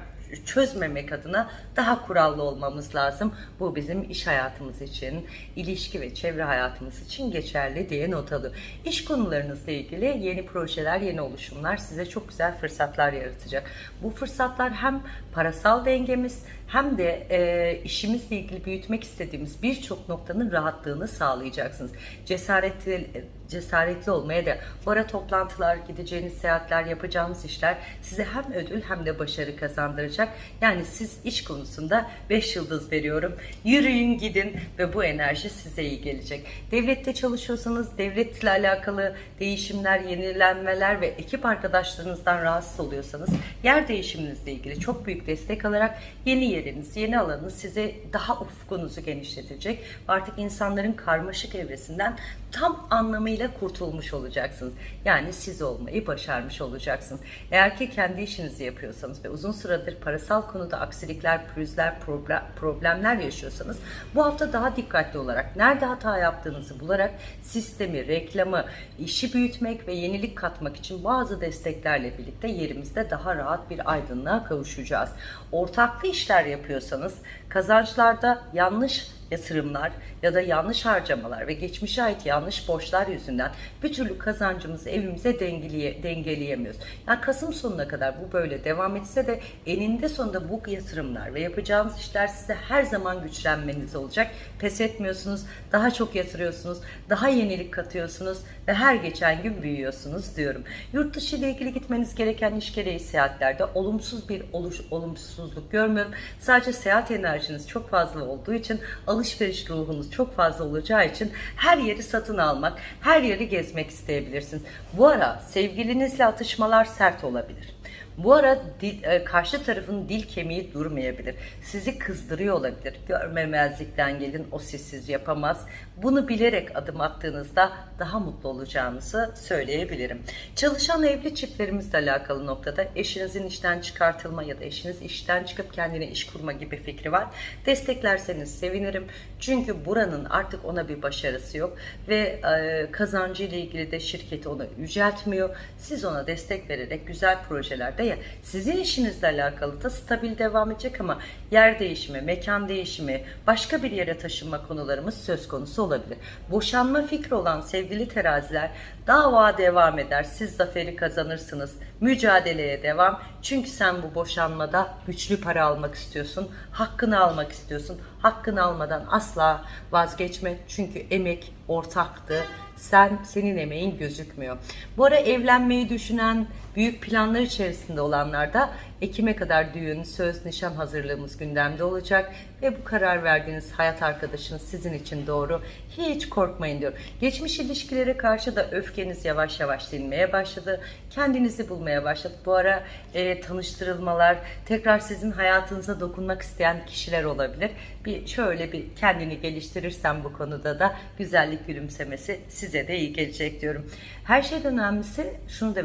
çözmemek adına daha kurallı olmamız lazım. Bu bizim iş hayatımız için, ilişki ve çevre hayatımız için geçerli diye not alıyor. İş konularınızla ilgili yeni projeler, yeni oluşumlar size çok güzel fırsatlar yaratacak. Bu fırsatlar hem parasal dengemiz hem de e, işimizle ilgili büyütmek istediğimiz birçok noktanın rahatlığını sağlayacaksınız. Cesaretli cesaretli olmaya da bu ara toplantılar, gideceğiniz seyahatler, yapacağınız işler size hem ödül hem de başarı kazandıracak. Yani siz iş konusunda 5 yıldız veriyorum. Yürüyün gidin ve bu enerji size iyi gelecek. Devlette çalışıyorsanız devletle alakalı değişimler, yenilenmeler ve ekip arkadaşlarınızdan rahatsız oluyorsanız yer değişiminizle ilgili çok büyük destek alarak yeni yeriniz, yeni alanınız size daha ufkunuzu genişletecek. Artık insanların karmaşık evresinden tam anlamıyla kurtulmuş olacaksınız. Yani siz olmayı başarmış olacaksınız. Eğer ki kendi işinizi yapıyorsanız ve uzun süredir parasal konuda aksilikler, pürüzler, problem, problemler yaşıyorsanız bu hafta daha dikkatli olarak nerede hata yaptığınızı bularak sistemi, reklamı, işi büyütmek ve yenilik katmak için bazı desteklerle birlikte yerimizde daha rahat bir aydınlığa kavuşacağız. Ortaklı işler yapıyorsanız kazançlarda yanlış yatırımlar ya da yanlış harcamalar ve geçmişe ait yanlış borçlar yüzünden bir türlü kazancımızı evimize dengeleye, dengeleyemiyoruz. Yani Kasım sonuna kadar bu böyle devam etse de eninde sonunda bu yatırımlar ve yapacağınız işler size her zaman güçlenmeniz olacak. Pes etmiyorsunuz, daha çok yatırıyorsunuz, daha yenilik katıyorsunuz ve her geçen gün büyüyorsunuz diyorum. Yurt dışı ile ilgili gitmeniz gereken iş gereği seyahatlerde olumsuz bir oluş, olumsuzluk görmüyorum. Sadece seyahat enerjiniz çok fazla olduğu için alışveriş ruhunuz çok fazla olacağı için her yeri satın almak, her yeri gezmek isteyebilirsiniz. Bu ara sevgilinizle atışmalar sert olabilir. Bu ara dil, e, karşı tarafın dil kemiği durmayabilir. Sizi kızdırıyor olabilir. Görmemezlikten gelin o sizsiz yapamaz. Bunu bilerek adım attığınızda daha mutlu olacağınızı söyleyebilirim. Çalışan evli çiftlerimizle alakalı noktada eşinizin işten çıkartılma ya da eşiniz işten çıkıp kendine iş kurma gibi fikri var. Desteklerseniz sevinirim. Çünkü buranın artık ona bir başarısı yok ve e, kazancı ile ilgili de şirketi onu yüceltmiyor. Siz ona destek vererek güzel projelerde ya sizin işinizle alakalı da stabil devam edecek ama yer değişimi, mekan değişimi, başka bir yere taşınma konularımız söz konusu olabilir. Boşanma fikri olan sevgili teraziler dava devam eder. Siz zaferi kazanırsınız. Mücadeleye devam. Çünkü sen bu boşanmada güçlü para almak istiyorsun. Hakkını almak istiyorsun. Hakkını almadan asla vazgeçme. Çünkü emek ortaktı. Sen senin emeğin gözükmüyor. Bu ara evlenmeyi düşünen, büyük planlar içerisinde olanlar da Ekim'e kadar düğün, söz, nişan hazırlığımız gündemde olacak ve bu karar verdiğiniz hayat arkadaşınız sizin için doğru. Hiç korkmayın diyor. Geçmiş ilişkilere karşı da öfkeniz yavaş yavaş dinmeye başladı. Kendinizi bulmaya başladı. Bu ara e, tanıştırılmalar, tekrar sizin hayatınıza dokunmak isteyen kişiler olabilir. Bir şöyle bir kendini geliştirirsen bu konuda da güzellik gülümsemesi size de iyi gelecek diyorum. Her şeyden önemlisi şunu da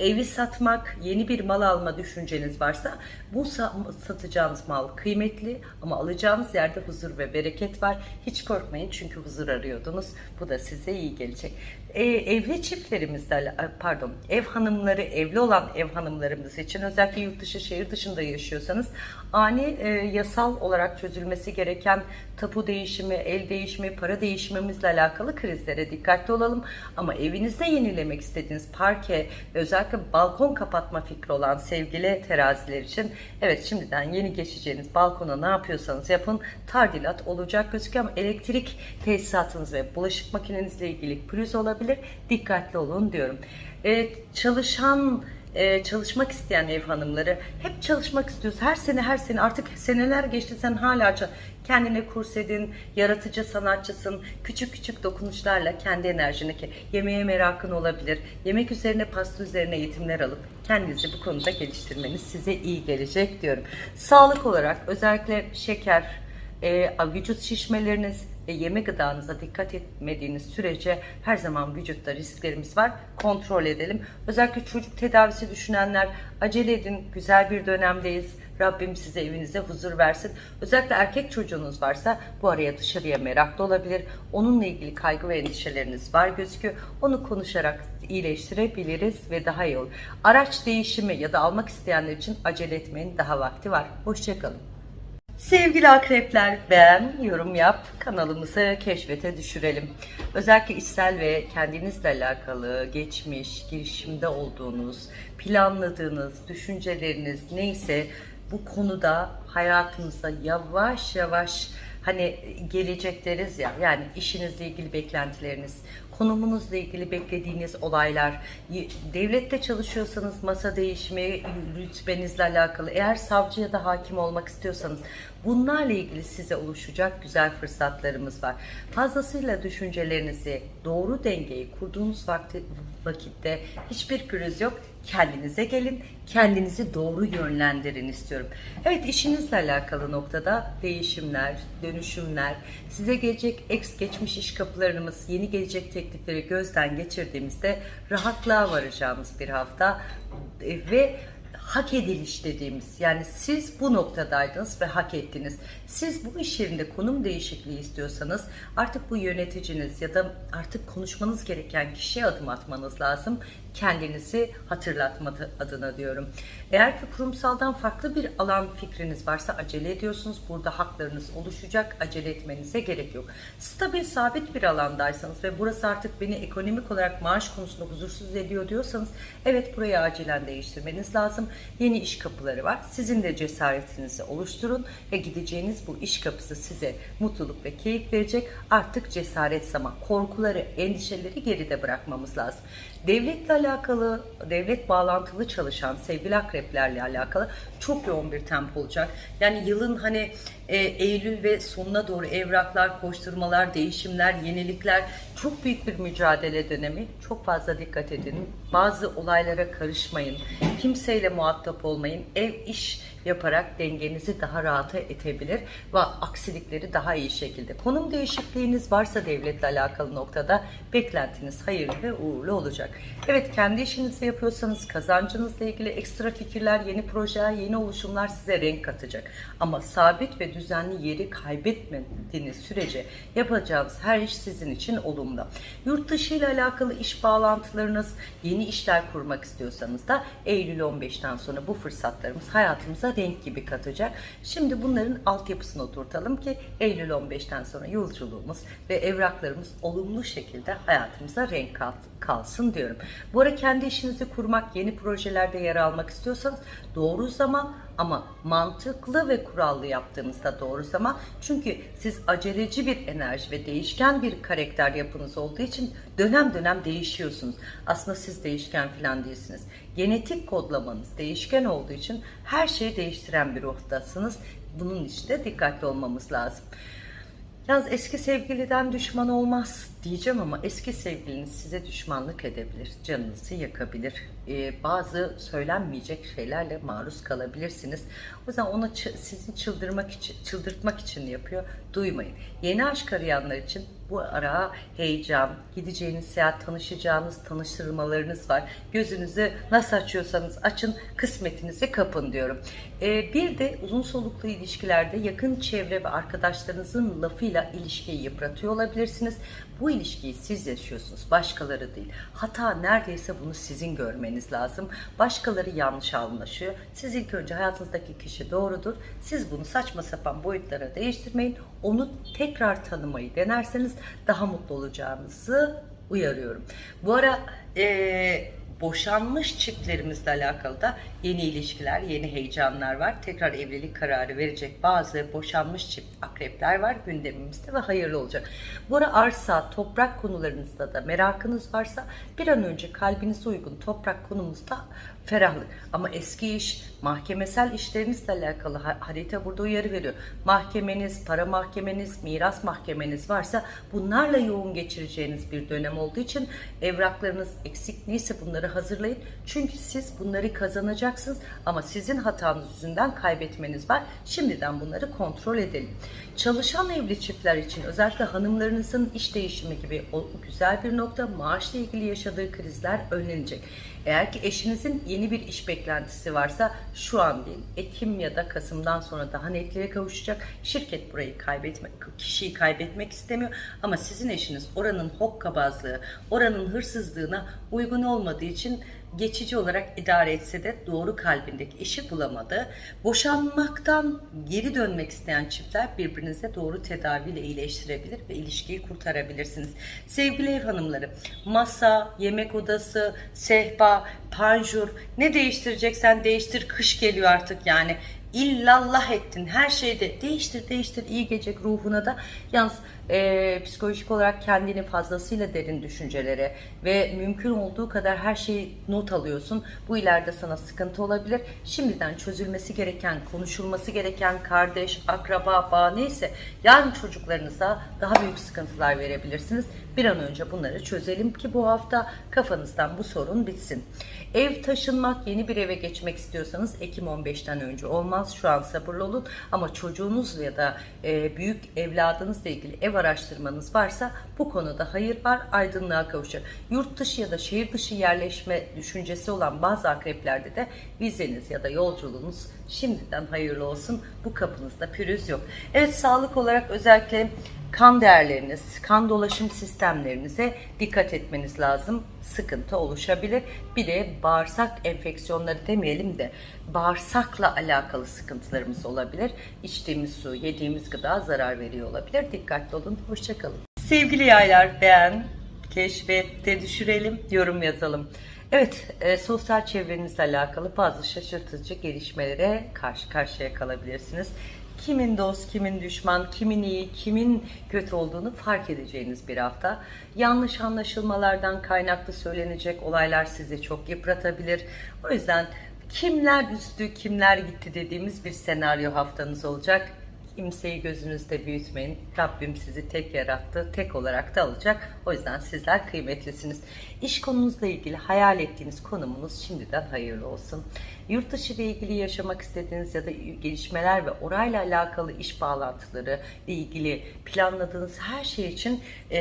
evi satmak, yeni bir mal alma düşünceniz varsa bu satacağınız mal kıymetli ama alacağınız yerde huzur ve bereket var. Hiç korkmayın çünkü huzur arıyordunuz. Bu da size iyi gelecek. E, evli çiftlerimizde pardon ev hanımları evli olan ev hanımlarımız için özellikle yurt dışı şehir dışında yaşıyorsanız ani e, yasal olarak çözülmesi gereken tapu değişimi, el değişimi, para değişimimizle alakalı krizlere dikkatli olalım. Ama evinizde yenilemek istediğiniz parke özellikle balkon kapatma fikri olan sevgili teraziler için evet şimdiden yeni geçeceğiniz balkona ne yapıyorsanız yapın tardilat olacak gözüküyor ama elektrik tesisatınız ve bulaşık makinenizle ilgili pürüz olabilir. Dikkatli olun diyorum. Evet, çalışan e, çalışmak isteyen ev hanımları hep çalışmak istiyoruz. Her sene her sene artık seneler geçti sen hala kendine kurs edin, yaratıcı sanatçısın. Küçük küçük dokunuşlarla kendi enerjini, yemeğe merakın olabilir. Yemek üzerine, pasta üzerine eğitimler alıp kendinizi bu konuda geliştirmeniz size iyi gelecek diyorum. Sağlık olarak özellikle şeker, e, vücut şişmeleriniz ve yeme gıdanıza dikkat etmediğiniz sürece her zaman vücutta risklerimiz var. Kontrol edelim. Özellikle çocuk tedavisi düşünenler acele edin. Güzel bir dönemdeyiz. Rabbim size evinize huzur versin. Özellikle erkek çocuğunuz varsa bu araya dışarıya meraklı olabilir. Onunla ilgili kaygı ve endişeleriniz var gözüküyor. Onu konuşarak iyileştirebiliriz ve daha iyi olur. Araç değişimi ya da almak isteyenler için acele etmeyin. Daha vakti var. Hoşçakalın. Sevgili akrepler beğen, yorum yap, kanalımızı keşfete düşürelim. Özellikle içsel ve kendinizle alakalı geçmiş, girişimde olduğunuz, planladığınız, düşünceleriniz neyse bu konuda hayatınıza yavaş yavaş hani gelecek deriz ya yani işinizle ilgili beklentileriniz, konumunuzla ilgili beklediğiniz olaylar, devlette çalışıyorsanız masa değişimi, rütbenizle alakalı, eğer savcı ya da hakim olmak istiyorsanız bunlarla ilgili size oluşacak güzel fırsatlarımız var. Fazlasıyla düşüncelerinizi doğru dengeyi kurduğunuz vakti, vakitte hiçbir pürüz yok. Kendinize gelin, kendinizi doğru yönlendirin istiyorum. Evet işinizle alakalı noktada değişimler, dönüşümler, size gelecek ex geçmiş iş kapılarımız, yeni gelecek teklifleri gözden geçirdiğimizde rahatlığa varacağımız bir hafta E, ve hak ediliş dediğimiz yani siz bu noktadaydınız ve hak ettiniz. Siz bu iş yerinde konum değişikliği istiyorsanız artık bu yöneticiniz ya da artık konuşmanız gereken kişiye adım atmanız lazım. Kendinizi hatırlatma adına diyorum. Eğer ki kurumsaldan farklı bir alan fikriniz varsa acele ediyorsunuz. Burada haklarınız oluşacak. Acele etmenize gerek yok. Stabil, sabit bir alandaysanız ve burası artık beni ekonomik olarak maaş konusunda huzursuz ediyor diyorsanız evet burayı acilen değiştirmeniz lazım. Yeni iş kapıları var. Sizin de cesaretinizi oluşturun ve gideceğiniz bu iş kapısı size mutluluk ve keyif verecek. Artık cesaret zaman. Korkuları, endişeleri geride bırakmamız lazım. Devletle alakalı, devlet bağlantılı çalışan sevgili akreplerle alakalı çok yoğun bir tempo olacak. Yani yılın hani e, Eylül ve sonuna doğru evraklar, koşturmalar, değişimler, yenilikler çok büyük bir mücadele dönemi. Çok fazla dikkat edin. Bazı olaylara karışmayın. Kimseyle muhatap olmayın. Ev iş yaparak dengenizi daha rahata etebilir ve aksilikleri daha iyi şekilde. Konum değişikliğiniz varsa devletle alakalı noktada beklentiniz hayırlı ve uğurlu olacak. Evet kendi işinizi yapıyorsanız kazancınızla ilgili ekstra fikirler, yeni projeler, yeni oluşumlar size renk katacak. Ama sabit ve düzenli yeri kaybetmediğiniz sürece yapacağınız her iş sizin için olumlu. Yurt dışı ile alakalı iş bağlantılarınız, yeni işler kurmak istiyorsanız da Eylül 15'ten sonra bu fırsatlarımız hayatımıza renk gibi katacak. Şimdi bunların altyapısını oturtalım ki Eylül 15'ten sonra yolculuğumuz ve evraklarımız olumlu şekilde hayatımıza renk kalsın diyorum. Bu ara kendi işinizi kurmak, yeni projelerde yer almak istiyorsanız doğru zaman ama mantıklı ve kurallı yaptığınızda doğru zaman. Çünkü siz aceleci bir enerji ve değişken bir karakter yapınız olduğu için dönem dönem değişiyorsunuz. Aslında siz değişken falan değilsiniz. Genetik kodlamanız değişken olduğu için her şeyi değiştiren bir ruhdasınız. Bunun için de dikkatli olmamız lazım. Yalnız eski sevgiliden düşman olmaz diyeceğim ama eski sevgiliniz size düşmanlık edebilir, canınızı yakabilir. Ee, bazı söylenmeyecek şeylerle maruz kalabilirsiniz. O yüzden ona çı- sizi çıldırmak için, çıldırtmak için yapıyor. Duymayın. Yeni aşk arayanlar için bu ara heyecan, gideceğiniz seyahat, tanışacağınız tanıştırmalarınız var. Gözünüzü nasıl açıyorsanız açın, kısmetinizi kapın diyorum. Ee, bir de uzun soluklu ilişkilerde yakın çevre ve arkadaşlarınızın lafıyla ilişkiyi yıpratıyor olabilirsiniz. Bu ilişkiyi siz yaşıyorsunuz, başkaları değil. Hata neredeyse bunu sizin görmeniz lazım. Başkaları yanlış anlaşıyor. Siz ilk önce hayatınızdaki kişi doğrudur. Siz bunu saçma sapan boyutlara değiştirmeyin. Onu tekrar tanımayı denerseniz daha mutlu olacağınızı uyarıyorum. Bu ara eee boşanmış çiftlerimizle alakalı da yeni ilişkiler, yeni heyecanlar var. Tekrar evlilik kararı verecek bazı boşanmış çift akrepler var gündemimizde ve hayırlı olacak. Bu ara arsa, toprak konularınızda da merakınız varsa bir an önce kalbinize uygun toprak konumuzda ferahlık. Ama eski iş, mahkemesel işlerinizle alakalı ha- harita burada uyarı veriyor. Mahkemeniz, para mahkemeniz, miras mahkemeniz varsa bunlarla yoğun geçireceğiniz bir dönem olduğu için evraklarınız eksik neyse bunları hazırlayın. Çünkü siz bunları kazanacaksınız ama sizin hatanız yüzünden kaybetmeniz var. Şimdiden bunları kontrol edelim. Çalışan evli çiftler için özellikle hanımlarınızın iş değişimi gibi o güzel bir nokta maaşla ilgili yaşadığı krizler önlenecek. Eğer ki eşinizin yeni bir iş beklentisi varsa şu an değil, Ekim ya da Kasım'dan sonra daha netliğe kavuşacak. Şirket burayı kaybetmek, kişiyi kaybetmek istemiyor ama sizin eşiniz oranın hokkabazlığı, oranın hırsızlığına uygun olmadığı için geçici olarak idare etse de doğru kalbindeki işi bulamadı. Boşanmaktan geri dönmek isteyen çiftler birbirinize doğru tedaviyle iyileştirebilir ve ilişkiyi kurtarabilirsiniz. Sevgili ev hanımları, masa, yemek odası, sehpa, panjur ne değiştireceksen değiştir. Kış geliyor artık yani. İllallah ettin her şeyde değiştir değiştir iyi gelecek ruhuna da yalnız e, psikolojik olarak kendini fazlasıyla derin düşüncelere ve mümkün olduğu kadar her şeyi not alıyorsun. Bu ileride sana sıkıntı olabilir. Şimdiden çözülmesi gereken, konuşulması gereken kardeş, akraba, bağ neyse yarın çocuklarınıza daha büyük sıkıntılar verebilirsiniz. Bir an önce bunları çözelim ki bu hafta kafanızdan bu sorun bitsin. Ev taşınmak, yeni bir eve geçmek istiyorsanız Ekim 15'ten önce olmaz. Şu an sabırlı olun ama çocuğunuz ya da e, büyük evladınızla ilgili ev araştırmanız varsa bu konuda hayır var, aydınlığa kavuşacak. Yurt dışı ya da şehir dışı yerleşme düşüncesi olan bazı akreplerde de vizeniz ya da yolculuğunuz şimdiden hayırlı olsun. Bu kapınızda pürüz yok. Evet sağlık olarak özellikle kan değerleriniz, kan dolaşım sistemlerinize dikkat etmeniz lazım. Sıkıntı oluşabilir. Bir de bağırsak enfeksiyonları demeyelim de bağırsakla alakalı sıkıntılarımız olabilir. İçtiğimiz su, yediğimiz gıda zarar veriyor olabilir. Dikkatli olun. Hoşçakalın. Sevgili yaylar beğen, keşfette düşürelim, yorum yazalım. Evet, e, sosyal çevrenizle alakalı bazı şaşırtıcı gelişmelere karşı karşıya kalabilirsiniz. Kimin dost, kimin düşman, kimin iyi, kimin kötü olduğunu fark edeceğiniz bir hafta. Yanlış anlaşılmalardan kaynaklı söylenecek olaylar sizi çok yıpratabilir. O yüzden kimler üstü, kimler gitti dediğimiz bir senaryo haftanız olacak. Kimseyi gözünüzde büyütmeyin. Rabbim sizi tek yarattı, tek olarak da alacak. O yüzden sizler kıymetlisiniz. İş konunuzla ilgili hayal ettiğiniz konumunuz şimdiden hayırlı olsun. Yurt dışı ile ilgili yaşamak istediğiniz ya da gelişmeler ve orayla alakalı iş bağlantıları ile ilgili planladığınız her şey için e,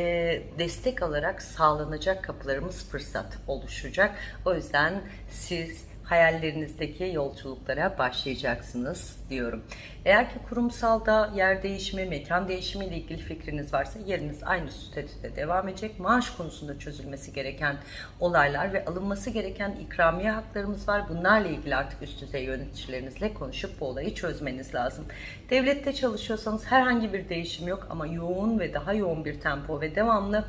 destek alarak sağlanacak kapılarımız fırsat oluşacak. O yüzden siz hayallerinizdeki yolculuklara başlayacaksınız diyorum. Eğer ki kurumsalda yer değişimi, mekan değişimi ile ilgili fikriniz varsa yeriniz aynı statüde devam edecek. Maaş konusunda çözülmesi gereken olaylar ve alınması gereken ikramiye haklarımız var. Bunlarla ilgili artık üst düzey yöneticilerinizle konuşup bu olayı çözmeniz lazım. Devlette çalışıyorsanız herhangi bir değişim yok ama yoğun ve daha yoğun bir tempo ve devamlı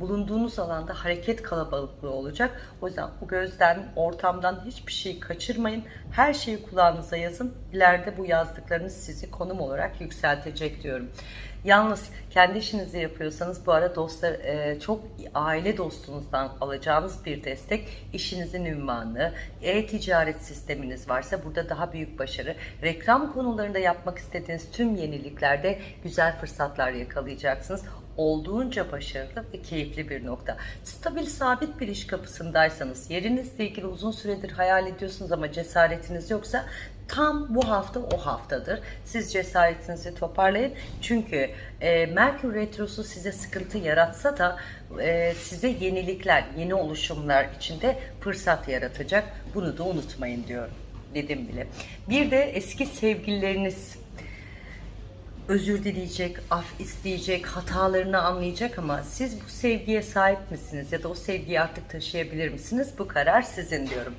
bulunduğunuz alanda hareket kalabalıklığı olacak. O yüzden bu gözden, ortamdan hiçbir şey kaçırmayın. Her şeyi kulağınıza yazın. İleride bu yazdıklarınız sizi konum olarak yükseltecek diyorum. Yalnız kendi işinizi yapıyorsanız bu ara dostlar e, çok aile dostunuzdan alacağınız bir destek, işinizin ünvanı, e-ticaret sisteminiz varsa burada daha büyük başarı, reklam konularında yapmak istediğiniz tüm yeniliklerde güzel fırsatlar yakalayacaksınız olduğunca başarılı ve keyifli bir nokta. Stabil sabit bir iş kapısındaysanız, yerinizle ilgili uzun süredir hayal ediyorsunuz ama cesaretiniz yoksa tam bu hafta o haftadır. Siz cesaretinizi toparlayın. Çünkü e, Merkür Retrosu size sıkıntı yaratsa da e, size yenilikler, yeni oluşumlar içinde fırsat yaratacak. Bunu da unutmayın diyorum. Dedim bile. Bir de eski sevgilileriniz özür dileyecek, af isteyecek, hatalarını anlayacak ama siz bu sevgiye sahip misiniz ya da o sevgiyi artık taşıyabilir misiniz? Bu karar sizin diyorum.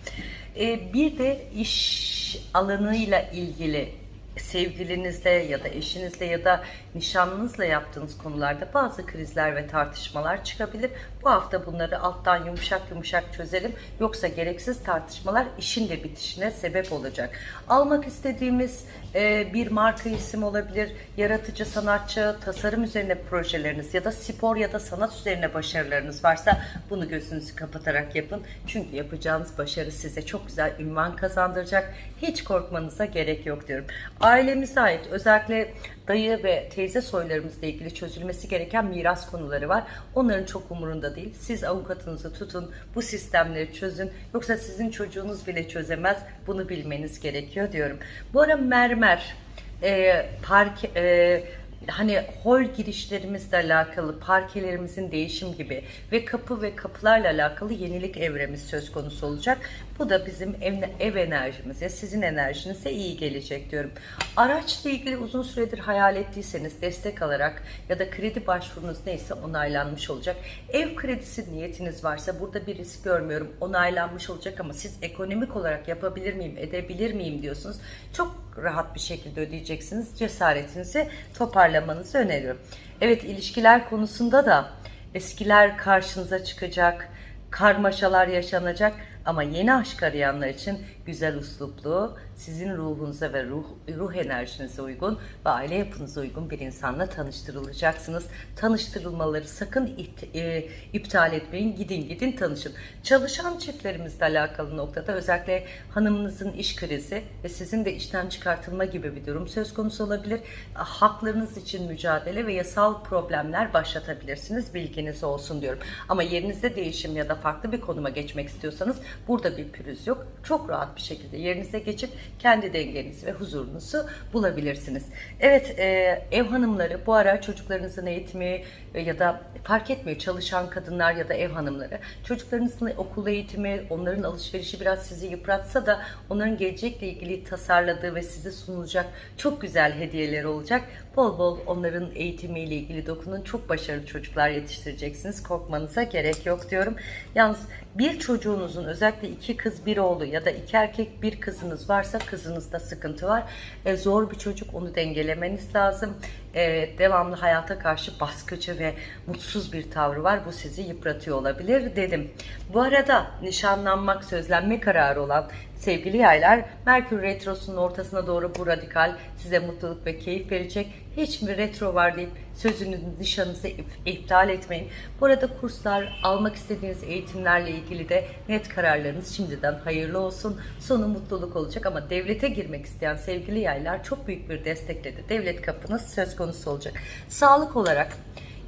Ee, bir de iş alanıyla ilgili sevgilinizle ya da eşinizle ya da nişanlınızla yaptığınız konularda bazı krizler ve tartışmalar çıkabilir. Bu hafta bunları alttan yumuşak yumuşak çözelim. Yoksa gereksiz tartışmalar işin de bitişine sebep olacak. Almak istediğimiz e, bir marka isim olabilir, yaratıcı sanatçı, tasarım üzerine projeleriniz ya da spor ya da sanat üzerine başarılarınız varsa bunu gözünüzü kapatarak yapın. Çünkü yapacağınız başarı size çok güzel ünvan kazandıracak. Hiç korkmanıza gerek yok diyorum. Ailemize ait özellikle dayı ve teyze soylarımızla ilgili çözülmesi gereken miras konuları var. Onların çok umurunda değil. Siz avukatınızı tutun, bu sistemleri çözün. Yoksa sizin çocuğunuz bile çözemez. Bunu bilmeniz gerekiyor diyorum. Bu ara mermer, e, park, e, hani hol girişlerimizle alakalı, parkelerimizin değişim gibi ve kapı ve kapılarla alakalı yenilik evremiz söz konusu olacak. Bu da bizim ev, ev enerjimize, sizin enerjinize iyi gelecek diyorum. Araçla ilgili uzun süredir hayal ettiyseniz destek alarak ya da kredi başvurunuz neyse onaylanmış olacak. Ev kredisi niyetiniz varsa burada bir risk görmüyorum. Onaylanmış olacak ama siz ekonomik olarak yapabilir miyim, edebilir miyim diyorsunuz. Çok rahat bir şekilde ödeyeceksiniz. Cesaretinizi toparlamanızı öneriyorum. Evet ilişkiler konusunda da eskiler karşınıza çıkacak, karmaşalar yaşanacak ama yeni aşk arayanlar için güzel usluplu, sizin ruhunuza ve ruh, ruh enerjinize uygun ve aile yapınıza uygun bir insanla tanıştırılacaksınız. Tanıştırılmaları sakın it, e, iptal etmeyin. Gidin gidin tanışın. Çalışan çiftlerimizle alakalı noktada özellikle hanımınızın iş krizi ve sizin de işten çıkartılma gibi bir durum söz konusu olabilir. Haklarınız için mücadele ve yasal problemler başlatabilirsiniz. Bilginiz olsun diyorum. Ama yerinizde değişim ya da farklı bir konuma geçmek istiyorsanız burada bir pürüz yok. Çok rahat bir şekilde yerinize geçip kendi dengenizi ve huzurunuzu bulabilirsiniz. Evet e, ev hanımları bu ara çocuklarınızın eğitimi e, ya da fark etmiyor çalışan kadınlar ya da ev hanımları çocuklarınızın okul eğitimi onların alışverişi biraz sizi yıpratsa da onların gelecekle ilgili tasarladığı ve size sunulacak çok güzel hediyeler olacak. Bol bol onların eğitimiyle ilgili dokunun çok başarılı çocuklar yetiştireceksiniz. Korkmanıza gerek yok diyorum. Yalnız bir çocuğunuzun özellikle iki kız bir oğlu ya da iki erkek bir kızınız varsa kızınızda sıkıntı var. E, zor bir çocuk onu dengelemeniz lazım. E, devamlı hayata karşı baskıcı ve mutsuz bir tavrı var. Bu sizi yıpratıyor olabilir dedim. Bu arada nişanlanmak, sözlenme kararı olan sevgili yaylar Merkür Retrosu'nun ortasına doğru bu radikal size mutluluk ve keyif verecek. Hiç mi retro var deyip sözünü nişanınızı iptal etmeyin. Bu arada kurslar, almak istediğiniz eğitimlerle ilgili de net kararlarınız şimdiden hayırlı olsun. Sonu mutluluk olacak ama devlete girmek isteyen sevgili yaylar çok büyük bir destekle de devlet kapınız söz konusu olacak. Sağlık olarak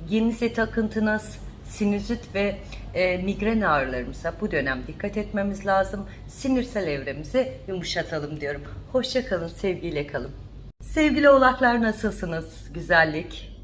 genizet akıntınız, sinüzit ve e, migren ağrılarımıza bu dönem dikkat etmemiz lazım. Sinirsel evremizi yumuşatalım diyorum. Hoşça kalın, sevgiyle kalın. Sevgili oğlaklar nasılsınız? Güzellik,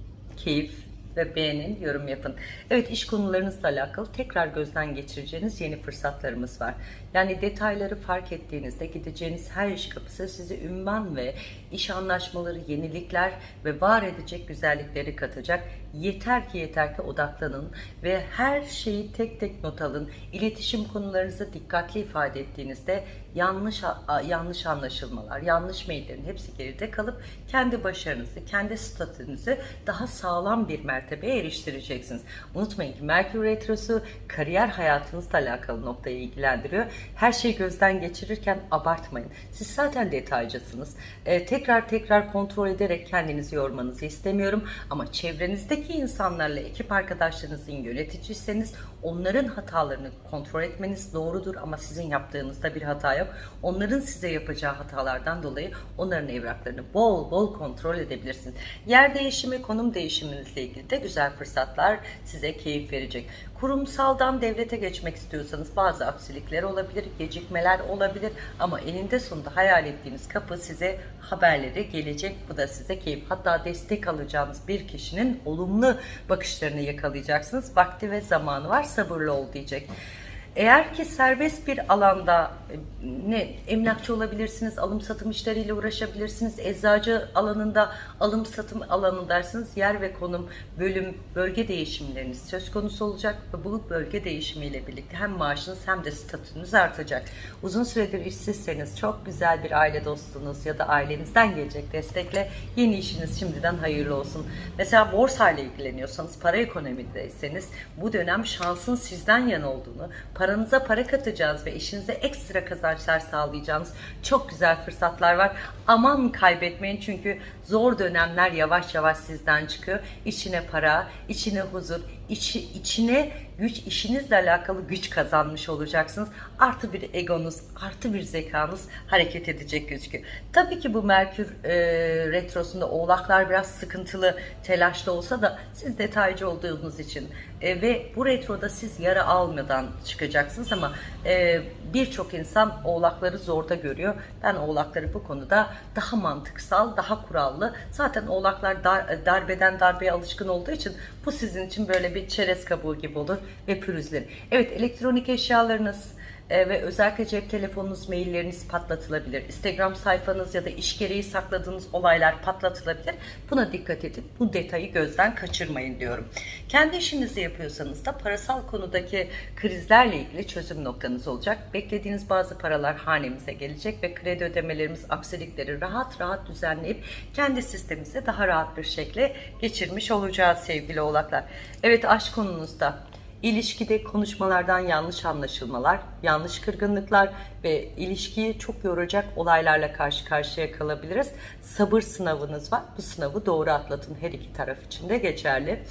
keyif ve beğenin, yorum yapın. Evet iş konularınızla alakalı tekrar gözden geçireceğiniz yeni fırsatlarımız var. Yani detayları fark ettiğinizde gideceğiniz her iş kapısı size ünvan ve iş anlaşmaları, yenilikler ve var edecek güzellikleri katacak. Yeter ki yeter ki odaklanın ve her şeyi tek tek not alın. İletişim konularınızı dikkatli ifade ettiğinizde yanlış yanlış anlaşılmalar, yanlış maillerin hepsi geride kalıp kendi başarınızı, kendi statünüzü daha sağlam bir mertebeye eriştireceksiniz. Unutmayın ki Merkür Retrosu kariyer hayatınızla alakalı noktayı ilgilendiriyor. Her şeyi gözden geçirirken abartmayın. Siz zaten detaycısınız. Ee, tekrar tekrar kontrol ederek kendinizi yormanızı istemiyorum. Ama çevrenizdeki insanlarla, ekip arkadaşlarınızın yöneticiyseniz onların hatalarını kontrol etmeniz doğrudur ama sizin yaptığınızda bir hata yok. Onların size yapacağı hatalardan dolayı onların evraklarını bol bol kontrol edebilirsiniz. Yer değişimi, konum değişiminizle ilgili de güzel fırsatlar size keyif verecek. Kurumsaldan devlete geçmek istiyorsanız bazı aksilikler olabilir, gecikmeler olabilir ama eninde sonunda hayal ettiğiniz kapı size haberleri gelecek. Bu da size keyif. Hatta destek alacağınız bir kişinin olumlu bakışlarını yakalayacaksınız. Vakti ve zamanı var sabırlı ol diyecek. Eğer ki serbest bir alanda e, ne emlakçı olabilirsiniz, alım satım işleriyle uğraşabilirsiniz, eczacı alanında alım satım alanındaysınız, yer ve konum, bölüm, bölge değişimleriniz söz konusu olacak ve bu bölge değişimiyle birlikte hem maaşınız hem de statünüz artacak. Uzun süredir işsizseniz çok güzel bir aile dostunuz ya da ailenizden gelecek destekle yeni işiniz şimdiden hayırlı olsun. Mesela borsayla ilgileniyorsanız, para ekonomideyseniz bu dönem şansın sizden yana olduğunu, paranıza para katacağınız ve işinize ekstra kazançlar sağlayacağınız çok güzel fırsatlar var. Aman kaybetmeyin çünkü zor dönemler yavaş yavaş sizden çıkıyor. İçine para, içine huzur, içi, içine güç, işinizle alakalı güç kazanmış olacaksınız. Artı bir egonuz, artı bir zekanız hareket edecek gözüküyor. Tabii ki bu Merkür e, retrosunda oğlaklar biraz sıkıntılı, telaşlı olsa da siz detaycı olduğunuz için e, ve bu retroda siz yara almadan çıkacaksınız ama e, birçok insan oğlakları zorda görüyor. Ben oğlakları bu konuda daha mantıksal, daha kurallı. Zaten oğlaklar dar, darbeden darbeye alışkın olduğu için bu sizin için böyle bir çerez kabuğu gibi olur ve pürüzlenir. Evet elektronik eşyalarınız, ve özellikle cep telefonunuz, mailleriniz patlatılabilir. Instagram sayfanız ya da iş gereği sakladığınız olaylar patlatılabilir. Buna dikkat edin. Bu detayı gözden kaçırmayın diyorum. Kendi işinizi yapıyorsanız da parasal konudaki krizlerle ilgili çözüm noktanız olacak. Beklediğiniz bazı paralar hanemize gelecek ve kredi ödemelerimiz aksilikleri rahat rahat düzenleyip kendi sistemimize daha rahat bir şekilde geçirmiş olacağız sevgili oğlaklar. Evet aşk konunuzda İlişkide konuşmalardan yanlış anlaşılmalar, yanlış kırgınlıklar ve ilişkiyi çok yoracak olaylarla karşı karşıya kalabiliriz. Sabır sınavınız var. Bu sınavı doğru atlatın. Her iki taraf için de geçerli.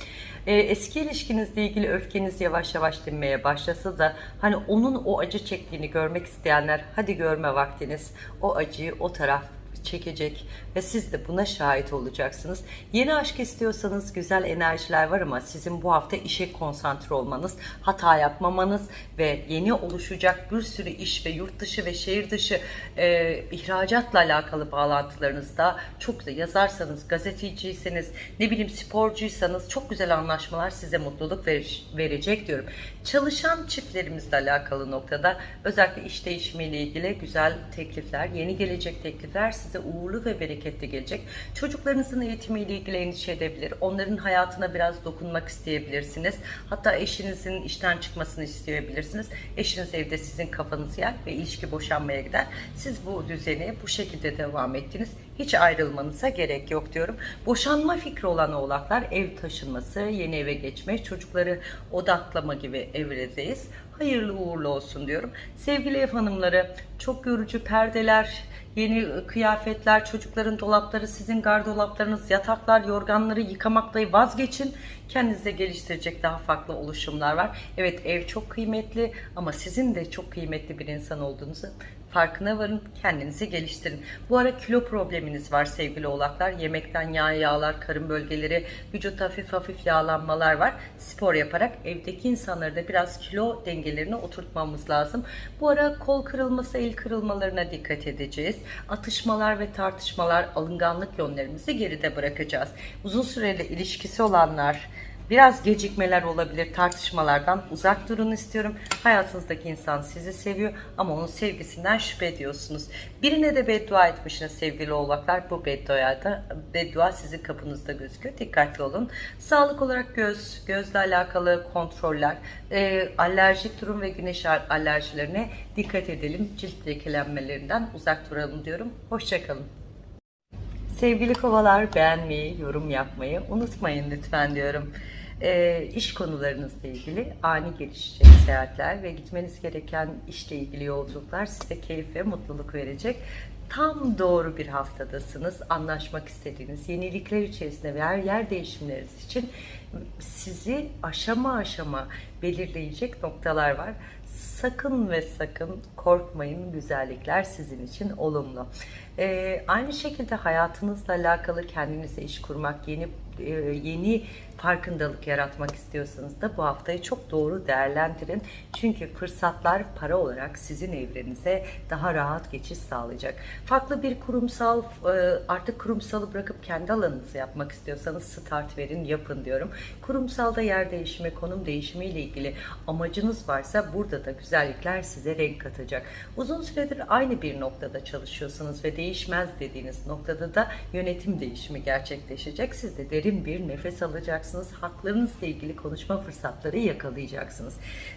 Ee, eski ilişkinizle ilgili öfkeniz yavaş yavaş dinmeye başlasa da hani onun o acı çektiğini görmek isteyenler hadi görme vaktiniz. O acıyı o taraf çekecek ve siz de buna şahit olacaksınız. Yeni aşk istiyorsanız güzel enerjiler var ama sizin bu hafta işe konsantre olmanız, hata yapmamanız ve yeni oluşacak bir sürü iş ve yurt dışı ve şehir dışı e, ihracatla alakalı bağlantılarınızda çok güzel yazarsanız, gazeteciyseniz, ne bileyim sporcuysanız çok güzel anlaşmalar size mutluluk ver, verecek diyorum. Çalışan çiftlerimizle alakalı noktada özellikle iş değişimiyle ilgili güzel teklifler, yeni gelecek teklifler size uğurlu ve bereketli gelecek. Çocuklarınızın eğitimiyle ilgili endişe edebilir. Onların hayatına biraz dokunmak isteyebilirsiniz. Hatta eşinizin işten çıkmasını isteyebilirsiniz. Eşiniz evde sizin kafanızı yer ve ilişki boşanmaya gider. Siz bu düzeni bu şekilde devam ettiniz. Hiç ayrılmanıza gerek yok diyorum. Boşanma fikri olan oğlaklar ev taşınması, yeni eve geçme, çocukları odaklama gibi evredeyiz. Hayırlı uğurlu olsun diyorum. Sevgili ev hanımları çok yorucu perdeler, yeni kıyafetler, çocukların dolapları, sizin gardolaplarınız, yataklar, yorganları yıkamakta vazgeçin. Kendinize geliştirecek daha farklı oluşumlar var. Evet ev çok kıymetli ama sizin de çok kıymetli bir insan olduğunuzu farkına varın, kendinizi geliştirin. Bu ara kilo probleminiz var sevgili oğlaklar. Yemekten yağ, yağlar, karın bölgeleri, vücut hafif hafif yağlanmalar var. Spor yaparak evdeki insanları da biraz kilo dengelerini oturtmamız lazım. Bu ara kol kırılması, el kırılmalarına dikkat edeceğiz. Atışmalar ve tartışmalar, alınganlık yönlerimizi geride bırakacağız. Uzun süreli ilişkisi olanlar, Biraz gecikmeler olabilir, tartışmalardan uzak durun istiyorum. Hayatınızdaki insan sizi seviyor ama onun sevgisinden şüphe ediyorsunuz. Birine de beddua etmişsiniz sevgili oğlaklar. Bu beddua da beddua sizin kapınızda gözüküyor. Dikkatli olun. Sağlık olarak göz, gözle alakalı kontroller, e, alerjik durum ve güneş alerjilerine dikkat edelim. Cilt lekelenmelerinden uzak duralım diyorum. Hoşçakalın. Sevgili kovalar beğenmeyi, yorum yapmayı unutmayın lütfen diyorum. E, iş konularınızla ilgili ani gelişecek seyahatler ve gitmeniz gereken işle ilgili yolculuklar size keyif ve mutluluk verecek. Tam doğru bir haftadasınız. Anlaşmak istediğiniz yenilikler içerisinde veya yer değişimleriniz için sizi aşama aşama belirleyecek noktalar var. Sakın ve sakın korkmayın. Güzellikler sizin için olumlu. Ee, aynı şekilde hayatınızla alakalı kendinize iş kurmak, yeni e, yeni farkındalık yaratmak istiyorsanız da bu haftayı çok doğru değerlendirin. Çünkü fırsatlar para olarak sizin evrenize daha rahat geçiş sağlayacak. Farklı bir kurumsal e, artık kurumsalı bırakıp kendi alanınızı yapmak istiyorsanız start verin yapın diyorum. Kurumsalda yer değişimi, konum değişimi ile ilgili amacınız varsa burada da güzellikler size renk katacak. Uzun süredir aynı bir noktada çalışıyorsunuz ve değişmez dediğiniz noktada da yönetim değişimi gerçekleşecek. Siz de derin bir nefes alacaksınız. Haklarınızla ilgili konuşma fırsatları yakalayacaksınız.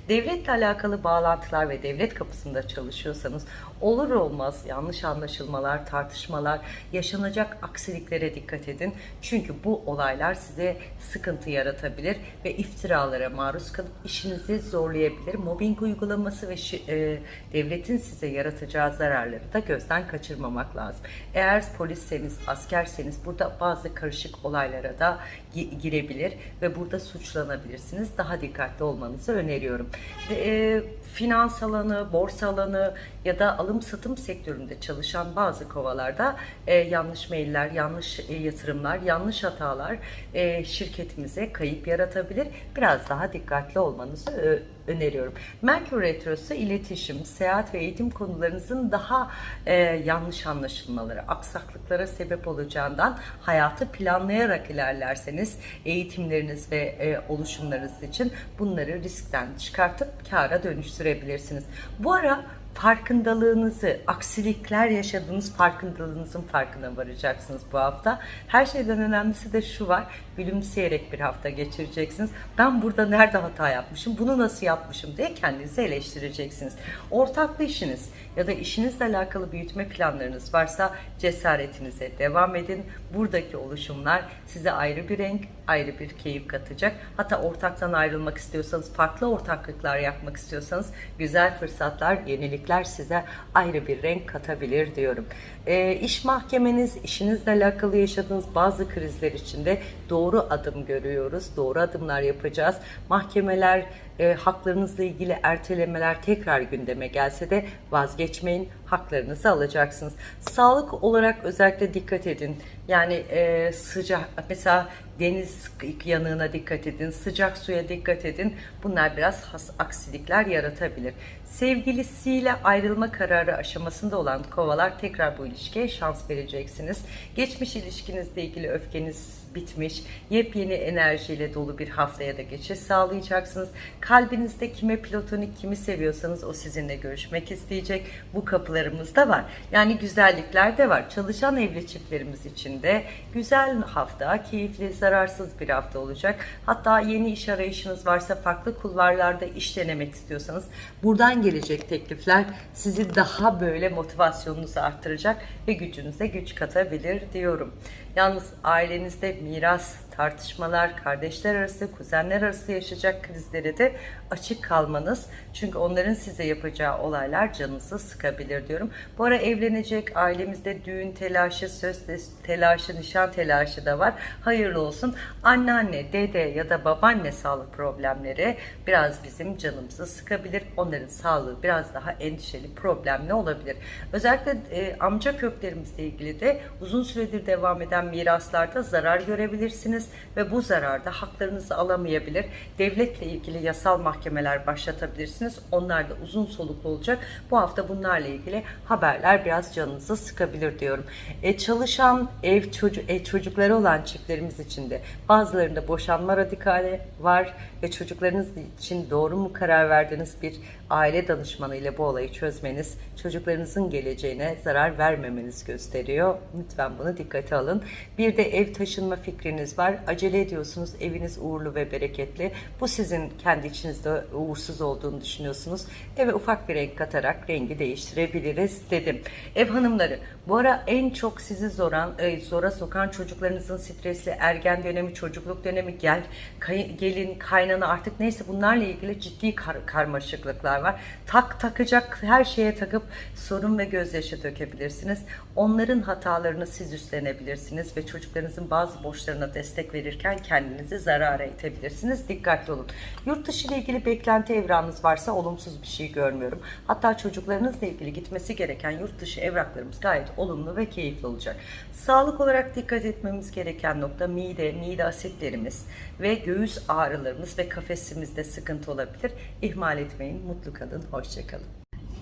Devletle alakalı bağlantılar ve devlet kapısında çalışıyorsanız olur olmaz yanlış anlaşılmalar, tartışmalar, yaşanacak aksiliklere dikkat edin. Çünkü bu olaylar size sıkıntı yaratabilir ve iftiralara maruz kalıp işinizi zorlayabilir. Mobbing uygulaması ve e, devletin size yaratacağı zararları da gözden kaçırmamak lazım. Eğer polisseniz, askerseniz burada bazı karışık olaylara da girebilir ve burada suçlanabilirsiniz. Daha dikkatli olmanızı öneriyorum. E, finans alanı, borsa alanı ya da alım satım sektöründe çalışan bazı kovalarda e, yanlış mailler, yanlış e, yatırımlar, yanlış hatalar e, şirketimize kayıp yaratabilir. Biraz daha dikkatli olmanızı ö- öneriyorum. Merkür Retrosu iletişim, seyahat ve eğitim konularınızın daha e, yanlış anlaşılmaları, aksaklıklara sebep olacağından hayatı planlayarak ilerlerseniz eğitimleriniz ve e, oluşumlarınız için bunları riskten çıkartıp kâra dönüştürebilirsiniz. Bu ara farkındalığınızı, aksilikler yaşadığınız farkındalığınızın farkına varacaksınız bu hafta. Her şeyden önemlisi de şu var, gülümseyerek bir hafta geçireceksiniz. Ben burada nerede hata yapmışım, bunu nasıl yapmışım diye kendinizi eleştireceksiniz. Ortaklı işiniz ya da işinizle alakalı büyütme planlarınız varsa cesaretinize devam edin. Buradaki oluşumlar size ayrı bir renk, ayrı bir keyif katacak. Hatta ortaktan ayrılmak istiyorsanız, farklı ortaklıklar yapmak istiyorsanız güzel fırsatlar, yenilikler size ayrı bir renk katabilir diyorum. E, iş mahkemeniz, işinizle alakalı yaşadığınız bazı krizler içinde doğru adım görüyoruz. Doğru adımlar yapacağız. Mahkemeler, e, haklarınızla ilgili ertelemeler tekrar gündeme gelse de vazgeçmeyin. Haklarınızı alacaksınız. Sağlık olarak özellikle dikkat edin. Yani e, sıcak, mesela deniz yanığına dikkat edin, sıcak suya dikkat edin. Bunlar biraz has, aksilikler yaratabilir. Sevgilisiyle ayrılma kararı aşamasında olan kovalar tekrar bu ilişkiye şans vereceksiniz. Geçmiş ilişkinizle ilgili öfkeniz bitmiş, yepyeni enerjiyle dolu bir haftaya da geçiş sağlayacaksınız. Kalbinizde kime platonik, kimi seviyorsanız o sizinle görüşmek isteyecek. Bu kapılarımız da var. Yani güzellikler de var. Çalışan evli çiftlerimiz için de güzel hafta, keyifli, zararsız bir hafta olacak. Hatta yeni iş arayışınız varsa, farklı kulvarlarda iş denemek istiyorsanız buradan gelecek teklifler sizi daha böyle motivasyonunuzu arttıracak ve gücünüze güç katabilir diyorum. Yalnız ailenizde miras, tartışmalar, kardeşler arası, kuzenler arası yaşayacak krizlere de açık kalmanız. Çünkü onların size yapacağı olaylar canınızı sıkabilir diyorum. Bu ara evlenecek ailemizde düğün telaşı, söz telaşı, nişan telaşı da var. Hayırlı olsun. Anneanne, dede ya da babaanne sağlık problemleri biraz bizim canımızı sıkabilir. Onların sağlığı biraz daha endişeli, problemli olabilir. Özellikle e, amca köklerimizle ilgili de uzun süredir devam eden miraslarda zarar görebilirsiniz ve bu zararda haklarınızı alamayabilir. Devletle ilgili yasal mahkemeler başlatabilirsiniz. Onlar da uzun soluklu olacak. Bu hafta bunlarla ilgili haberler biraz canınızı sıkabilir diyorum. E, çalışan ev çocuk e, çocukları olan çiftlerimiz için de bazılarında boşanma radikali var ve çocuklarınız için doğru mu karar verdiğiniz bir aile danışmanı ile bu olayı çözmeniz çocuklarınızın geleceğine zarar vermemeniz gösteriyor. Lütfen bunu dikkate alın. Bir de ev taşınma fikriniz var. Acele ediyorsunuz. Eviniz uğurlu ve bereketli. Bu sizin kendi içinizde uğursuz olduğunu düşünüyorsunuz. Eve ufak bir renk katarak rengi değiştirebiliriz dedim. Ev hanımları bu ara en çok sizi zoran, e, zora sokan çocuklarınızın stresli ergen dönemi, çocukluk dönemi, gel, kay, gelin, kaynana artık neyse bunlarla ilgili ciddi kar, karmaşıklıklar var. Tak takacak her şeye takıp sorun ve gözyaşı dökebilirsiniz. Onların hatalarını siz üstlenebilirsiniz ve çocuklarınızın bazı borçlarına destek verirken kendinizi zarara itebilirsiniz. Dikkatli olun. Yurt dışı ile ilgili beklenti evranınız varsa olumsuz bir şey görmüyorum. Hatta çocuklarınızla ilgili gitmesi gereken yurt dışı evraklarımız gayet olumlu ve keyifli olacak. Sağlık olarak dikkat etmemiz gereken nokta mide, mide asitlerimiz ve göğüs ağrılarımız ve kafesimizde sıkıntı olabilir. İhmal etmeyin, mutlu kalın, hoşçakalın.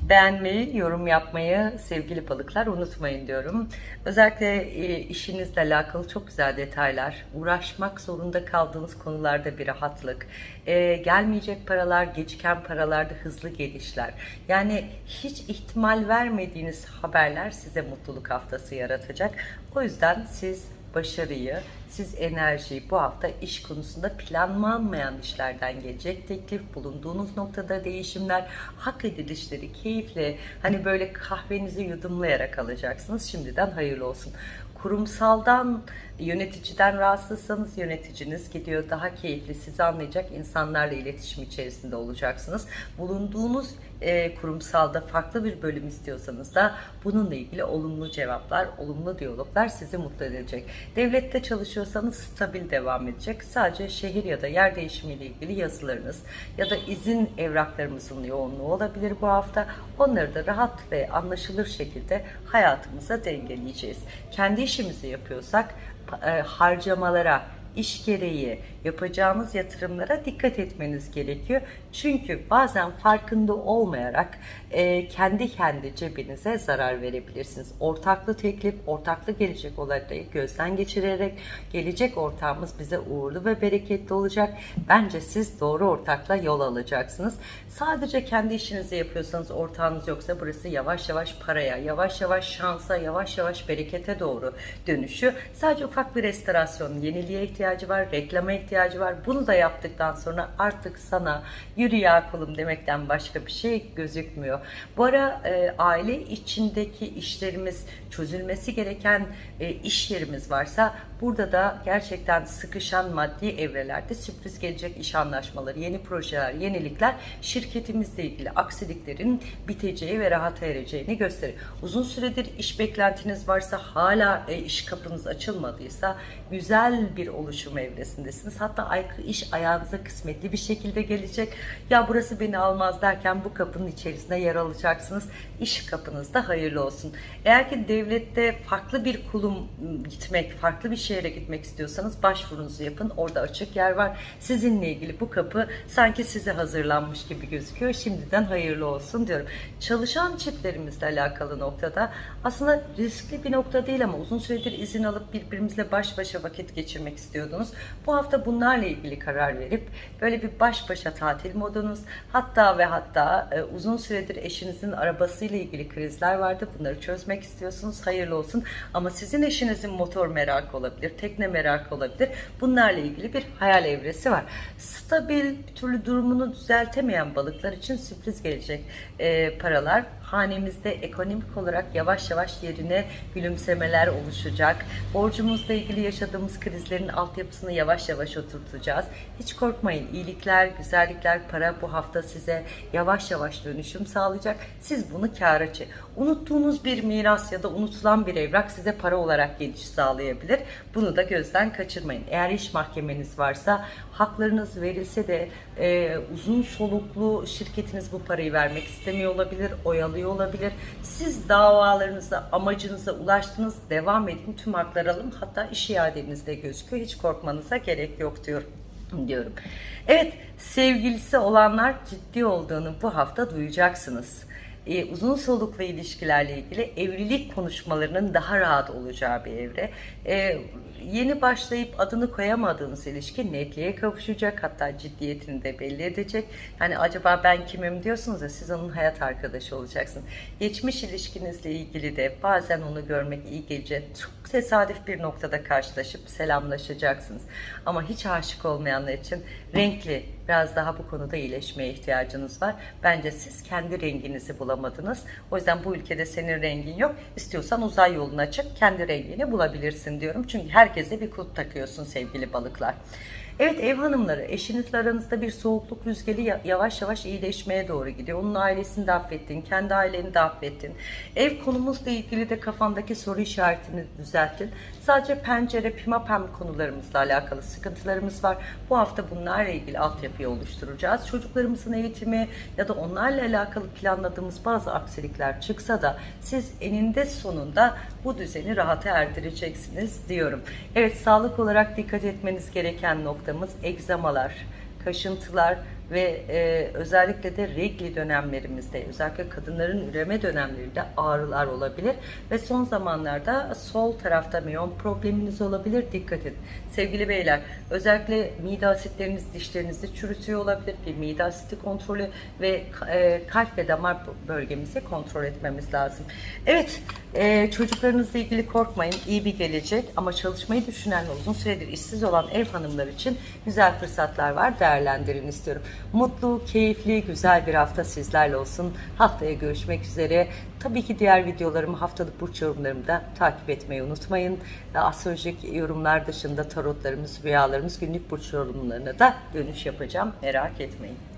Beğenmeyi, yorum yapmayı sevgili balıklar unutmayın diyorum. Özellikle e, işinizle alakalı çok güzel detaylar, uğraşmak zorunda kaldığınız konularda bir rahatlık, e, gelmeyecek paralar, geciken paralarda hızlı gelişler. Yani hiç ihtimal vermediğiniz haberler size mutluluk haftası yaratacak. O yüzden siz başarıyı, siz enerjiyi bu hafta iş konusunda planlanmayan işlerden gelecek teklif, bulunduğunuz noktada değişimler, hak edilişleri keyifle hani böyle kahvenizi yudumlayarak alacaksınız. Şimdiden hayırlı olsun. Kurumsaldan, yöneticiden rahatsızsanız yöneticiniz gidiyor daha keyifli, sizi anlayacak insanlarla iletişim içerisinde olacaksınız. Bulunduğunuz e, kurumsalda farklı bir bölüm istiyorsanız da bununla ilgili olumlu cevaplar, olumlu diyaloglar sizi mutlu edecek. Devlette çalışıyorsanız stabil devam edecek. Sadece şehir ya da yer değişimiyle ilgili yazılarınız ya da izin evraklarımızın yoğunluğu olabilir bu hafta. Onları da rahat ve anlaşılır şekilde hayatımıza dengeleyeceğiz. Kendi işimizi yapıyorsak e, harcamalara, iş gereği yapacağımız yatırımlara dikkat etmeniz gerekiyor. Çünkü bazen farkında olmayarak e, kendi kendi cebinize zarar verebilirsiniz. Ortaklı teklif, ortaklı gelecek olayları gözden geçirerek gelecek ortağımız bize uğurlu ve bereketli olacak. Bence siz doğru ortakla yol alacaksınız. Sadece kendi işinizi yapıyorsanız ortağınız yoksa burası yavaş yavaş paraya, yavaş yavaş şansa, yavaş yavaş berekete doğru dönüşü. Sadece ufak bir restorasyon, yeniliğe ihtiyacı var, reklama ihtiyacı var. Bunu da yaptıktan sonra artık sana yürü ya kulum demekten başka bir şey gözükmüyor. Bu ara e, aile içindeki işlerimiz çözülmesi gereken e, iş yerimiz varsa burada da gerçekten sıkışan maddi evrelerde sürpriz gelecek iş anlaşmaları, yeni projeler, yenilikler şirketimizle ilgili aksiliklerin biteceği ve rahata ereceğini gösterir. Uzun süredir iş beklentiniz varsa hala e, iş kapınız açılmadıysa güzel bir oluşum evresindesiniz. Hatta ay, iş ayağınıza kısmetli bir şekilde gelecek. Ya burası beni almaz derken bu kapının içerisinde yer alacaksınız. İş kapınızda hayırlı olsun. Eğer ki devlette farklı bir kulum gitmek, farklı bir şehre gitmek istiyorsanız başvurunuzu yapın. Orada açık yer var. Sizinle ilgili bu kapı sanki size hazırlanmış gibi gözüküyor. Şimdiden hayırlı olsun diyorum. Çalışan çiftlerimizle alakalı noktada aslında riskli bir nokta değil ama uzun süredir izin alıp birbirimizle baş başa vakit geçirmek istiyordunuz. Bu hafta bunlarla ilgili karar verip böyle bir baş başa tatil modunuz hatta ve hatta e, uzun süredir eşinizin arabasıyla ilgili krizler vardı. Bunları çözmek istiyorsunuz. Hayırlı olsun. Ama sizin eşinizin motor merakı olabilir, tekne merakı olabilir. Bunlarla ilgili bir hayal evresi var. Stabil bir türlü durumunu düzeltemeyen balıklar için sürpriz gelecek e, paralar hanemizde ekonomik olarak yavaş yavaş yerine gülümsemeler oluşacak. Borcumuzla ilgili yaşadığımız krizlerin altyapısını yavaş yavaş oturtacağız. Hiç korkmayın. İyilikler, güzellikler, para bu hafta size yavaş yavaş dönüşüm sağlayacak. Siz bunu kâra çe. Unuttuğunuz bir miras ya da unutulan bir evrak size para olarak geliş sağlayabilir. Bunu da gözden kaçırmayın. Eğer iş mahkemeniz varsa haklarınız verilse de e, uzun soluklu şirketiniz bu parayı vermek istemiyor olabilir, oyalıyor olabilir. Siz davalarınıza, amacınıza ulaştınız, devam edin, tüm hakları alın. Hatta iş iadenizde gözüküyor. Hiç korkmanıza gerek yok diyorum diyorum. Evet, sevgilisi olanlar ciddi olduğunu bu hafta duyacaksınız e, uzun soluklu ilişkilerle ilgili evlilik konuşmalarının daha rahat olacağı bir evre. E, yeni başlayıp adını koyamadığınız ilişki netliğe kavuşacak hatta ciddiyetini de belli edecek. Yani acaba ben kimim diyorsunuz ya siz onun hayat arkadaşı olacaksın. Geçmiş ilişkinizle ilgili de bazen onu görmek iyi gelecek. Çok tesadüf bir noktada karşılaşıp selamlaşacaksınız. Ama hiç aşık olmayanlar için renkli biraz daha bu konuda iyileşmeye ihtiyacınız var. Bence siz kendi renginizi bulamadınız. O yüzden bu ülkede senin rengin yok. İstiyorsan uzay yoluna çık kendi rengini bulabilirsin diyorum. Çünkü herkese bir kulp takıyorsun sevgili balıklar. Evet ev hanımları eşinizle aranızda bir soğukluk rüzgarı ya- yavaş yavaş iyileşmeye doğru gidiyor. Onun ailesini de affettin, kendi aileni de affettin. Ev konumuzla ilgili de kafandaki soru işaretini düzelttin. Sadece pencere, pimapem konularımızla alakalı sıkıntılarımız var. Bu hafta bunlarla ilgili altyapıyı oluşturacağız. Çocuklarımızın eğitimi ya da onlarla alakalı planladığımız bazı aksilikler çıksa da siz eninde sonunda bu düzeni rahata erdireceksiniz diyorum. Evet sağlık olarak dikkat etmeniz gereken noktamız egzamalar, kaşıntılar ve e, özellikle de regli dönemlerimizde özellikle kadınların üreme dönemlerinde ağrılar olabilir ve son zamanlarda sol tarafta miyon probleminiz olabilir dikkat edin. Sevgili beyler özellikle mide asitleriniz dişlerinizi çürütüyor olabilir bir mide asiti kontrolü ve e, kalp ve damar bölgemizi kontrol etmemiz lazım. Evet e, çocuklarınızla ilgili korkmayın iyi bir gelecek ama çalışmayı düşünen uzun süredir işsiz olan ev hanımlar için güzel fırsatlar var değerlendirin istiyorum. Mutlu, keyifli, güzel bir hafta sizlerle olsun. Haftaya görüşmek üzere. Tabii ki diğer videolarımı haftalık burç yorumlarımı da takip etmeyi unutmayın. Astrolojik yorumlar dışında tarotlarımız, rüyalarımız, günlük burç yorumlarına da dönüş yapacağım. Merak etmeyin.